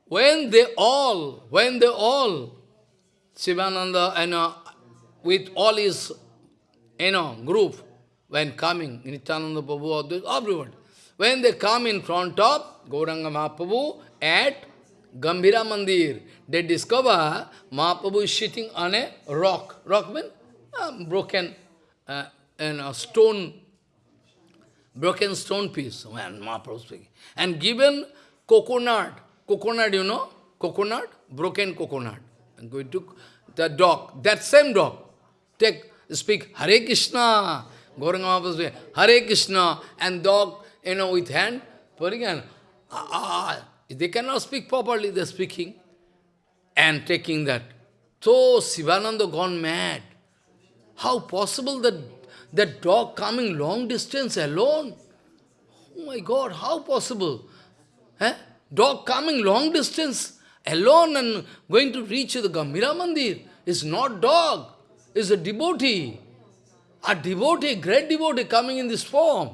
when they all, when they all, Sivananda, you know, with all his, you know, group, when coming, Nityananda Prabhu, everyone, when they come in front of Gauranga Mahaprabhu at Gambhira Mandir, they discover Mahaprabhu is sitting on a rock. Rock means broken uh, and a stone, broken stone piece, when Mahaprabhu speaking. And given coconut, coconut, you know, coconut, broken coconut. I'm going to the dog, that same dog, take, speak Hare Krishna, Gauranga Mahaprabhu speak Hare Krishna, and dog, you know, with hand, putting hand, ah, ah, they cannot speak properly, they're speaking and taking that. So Sivananda gone mad. How possible that that dog coming long distance alone? Oh my God, how possible? Eh? Dog coming long distance alone and going to reach the Gambhira Mandir. It's not dog. Is a devotee. A devotee, great devotee coming in this form.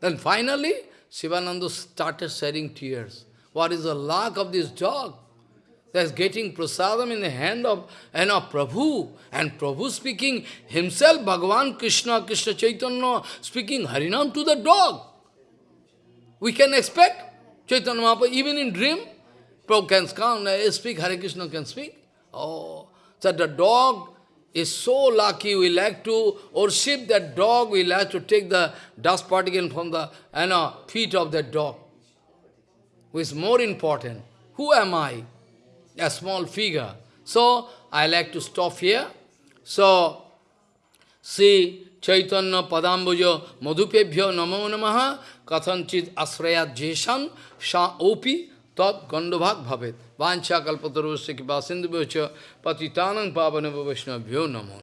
Then finally, Sivananda started shedding tears. What is the luck of this dog? That's getting prasadam in the hand of and of Prabhu. And Prabhu speaking himself, Bhagavan Krishna, Krishna Chaitanya, speaking Harinam to the dog. We can expect Chaitanya Mahaprabhu, even in dream, Prabhu can come, speak, Hare Krishna can speak. Oh, so the dog is so lucky, we like to worship that dog, we like to take the dust particle from the you know, feet of that dog. Who is more important? Who am I? A small figure. So, I like to stop here. So, see Chaitanya Padambujo Madhupebhyo Namo Namaha Kathanchit Asrayat Jeshan Sha Opi Tat Gandabhag Bhavet Vancha Kalpatarusya Kipa Sindhu Patitanang Pavanava Vaishnavyo Namo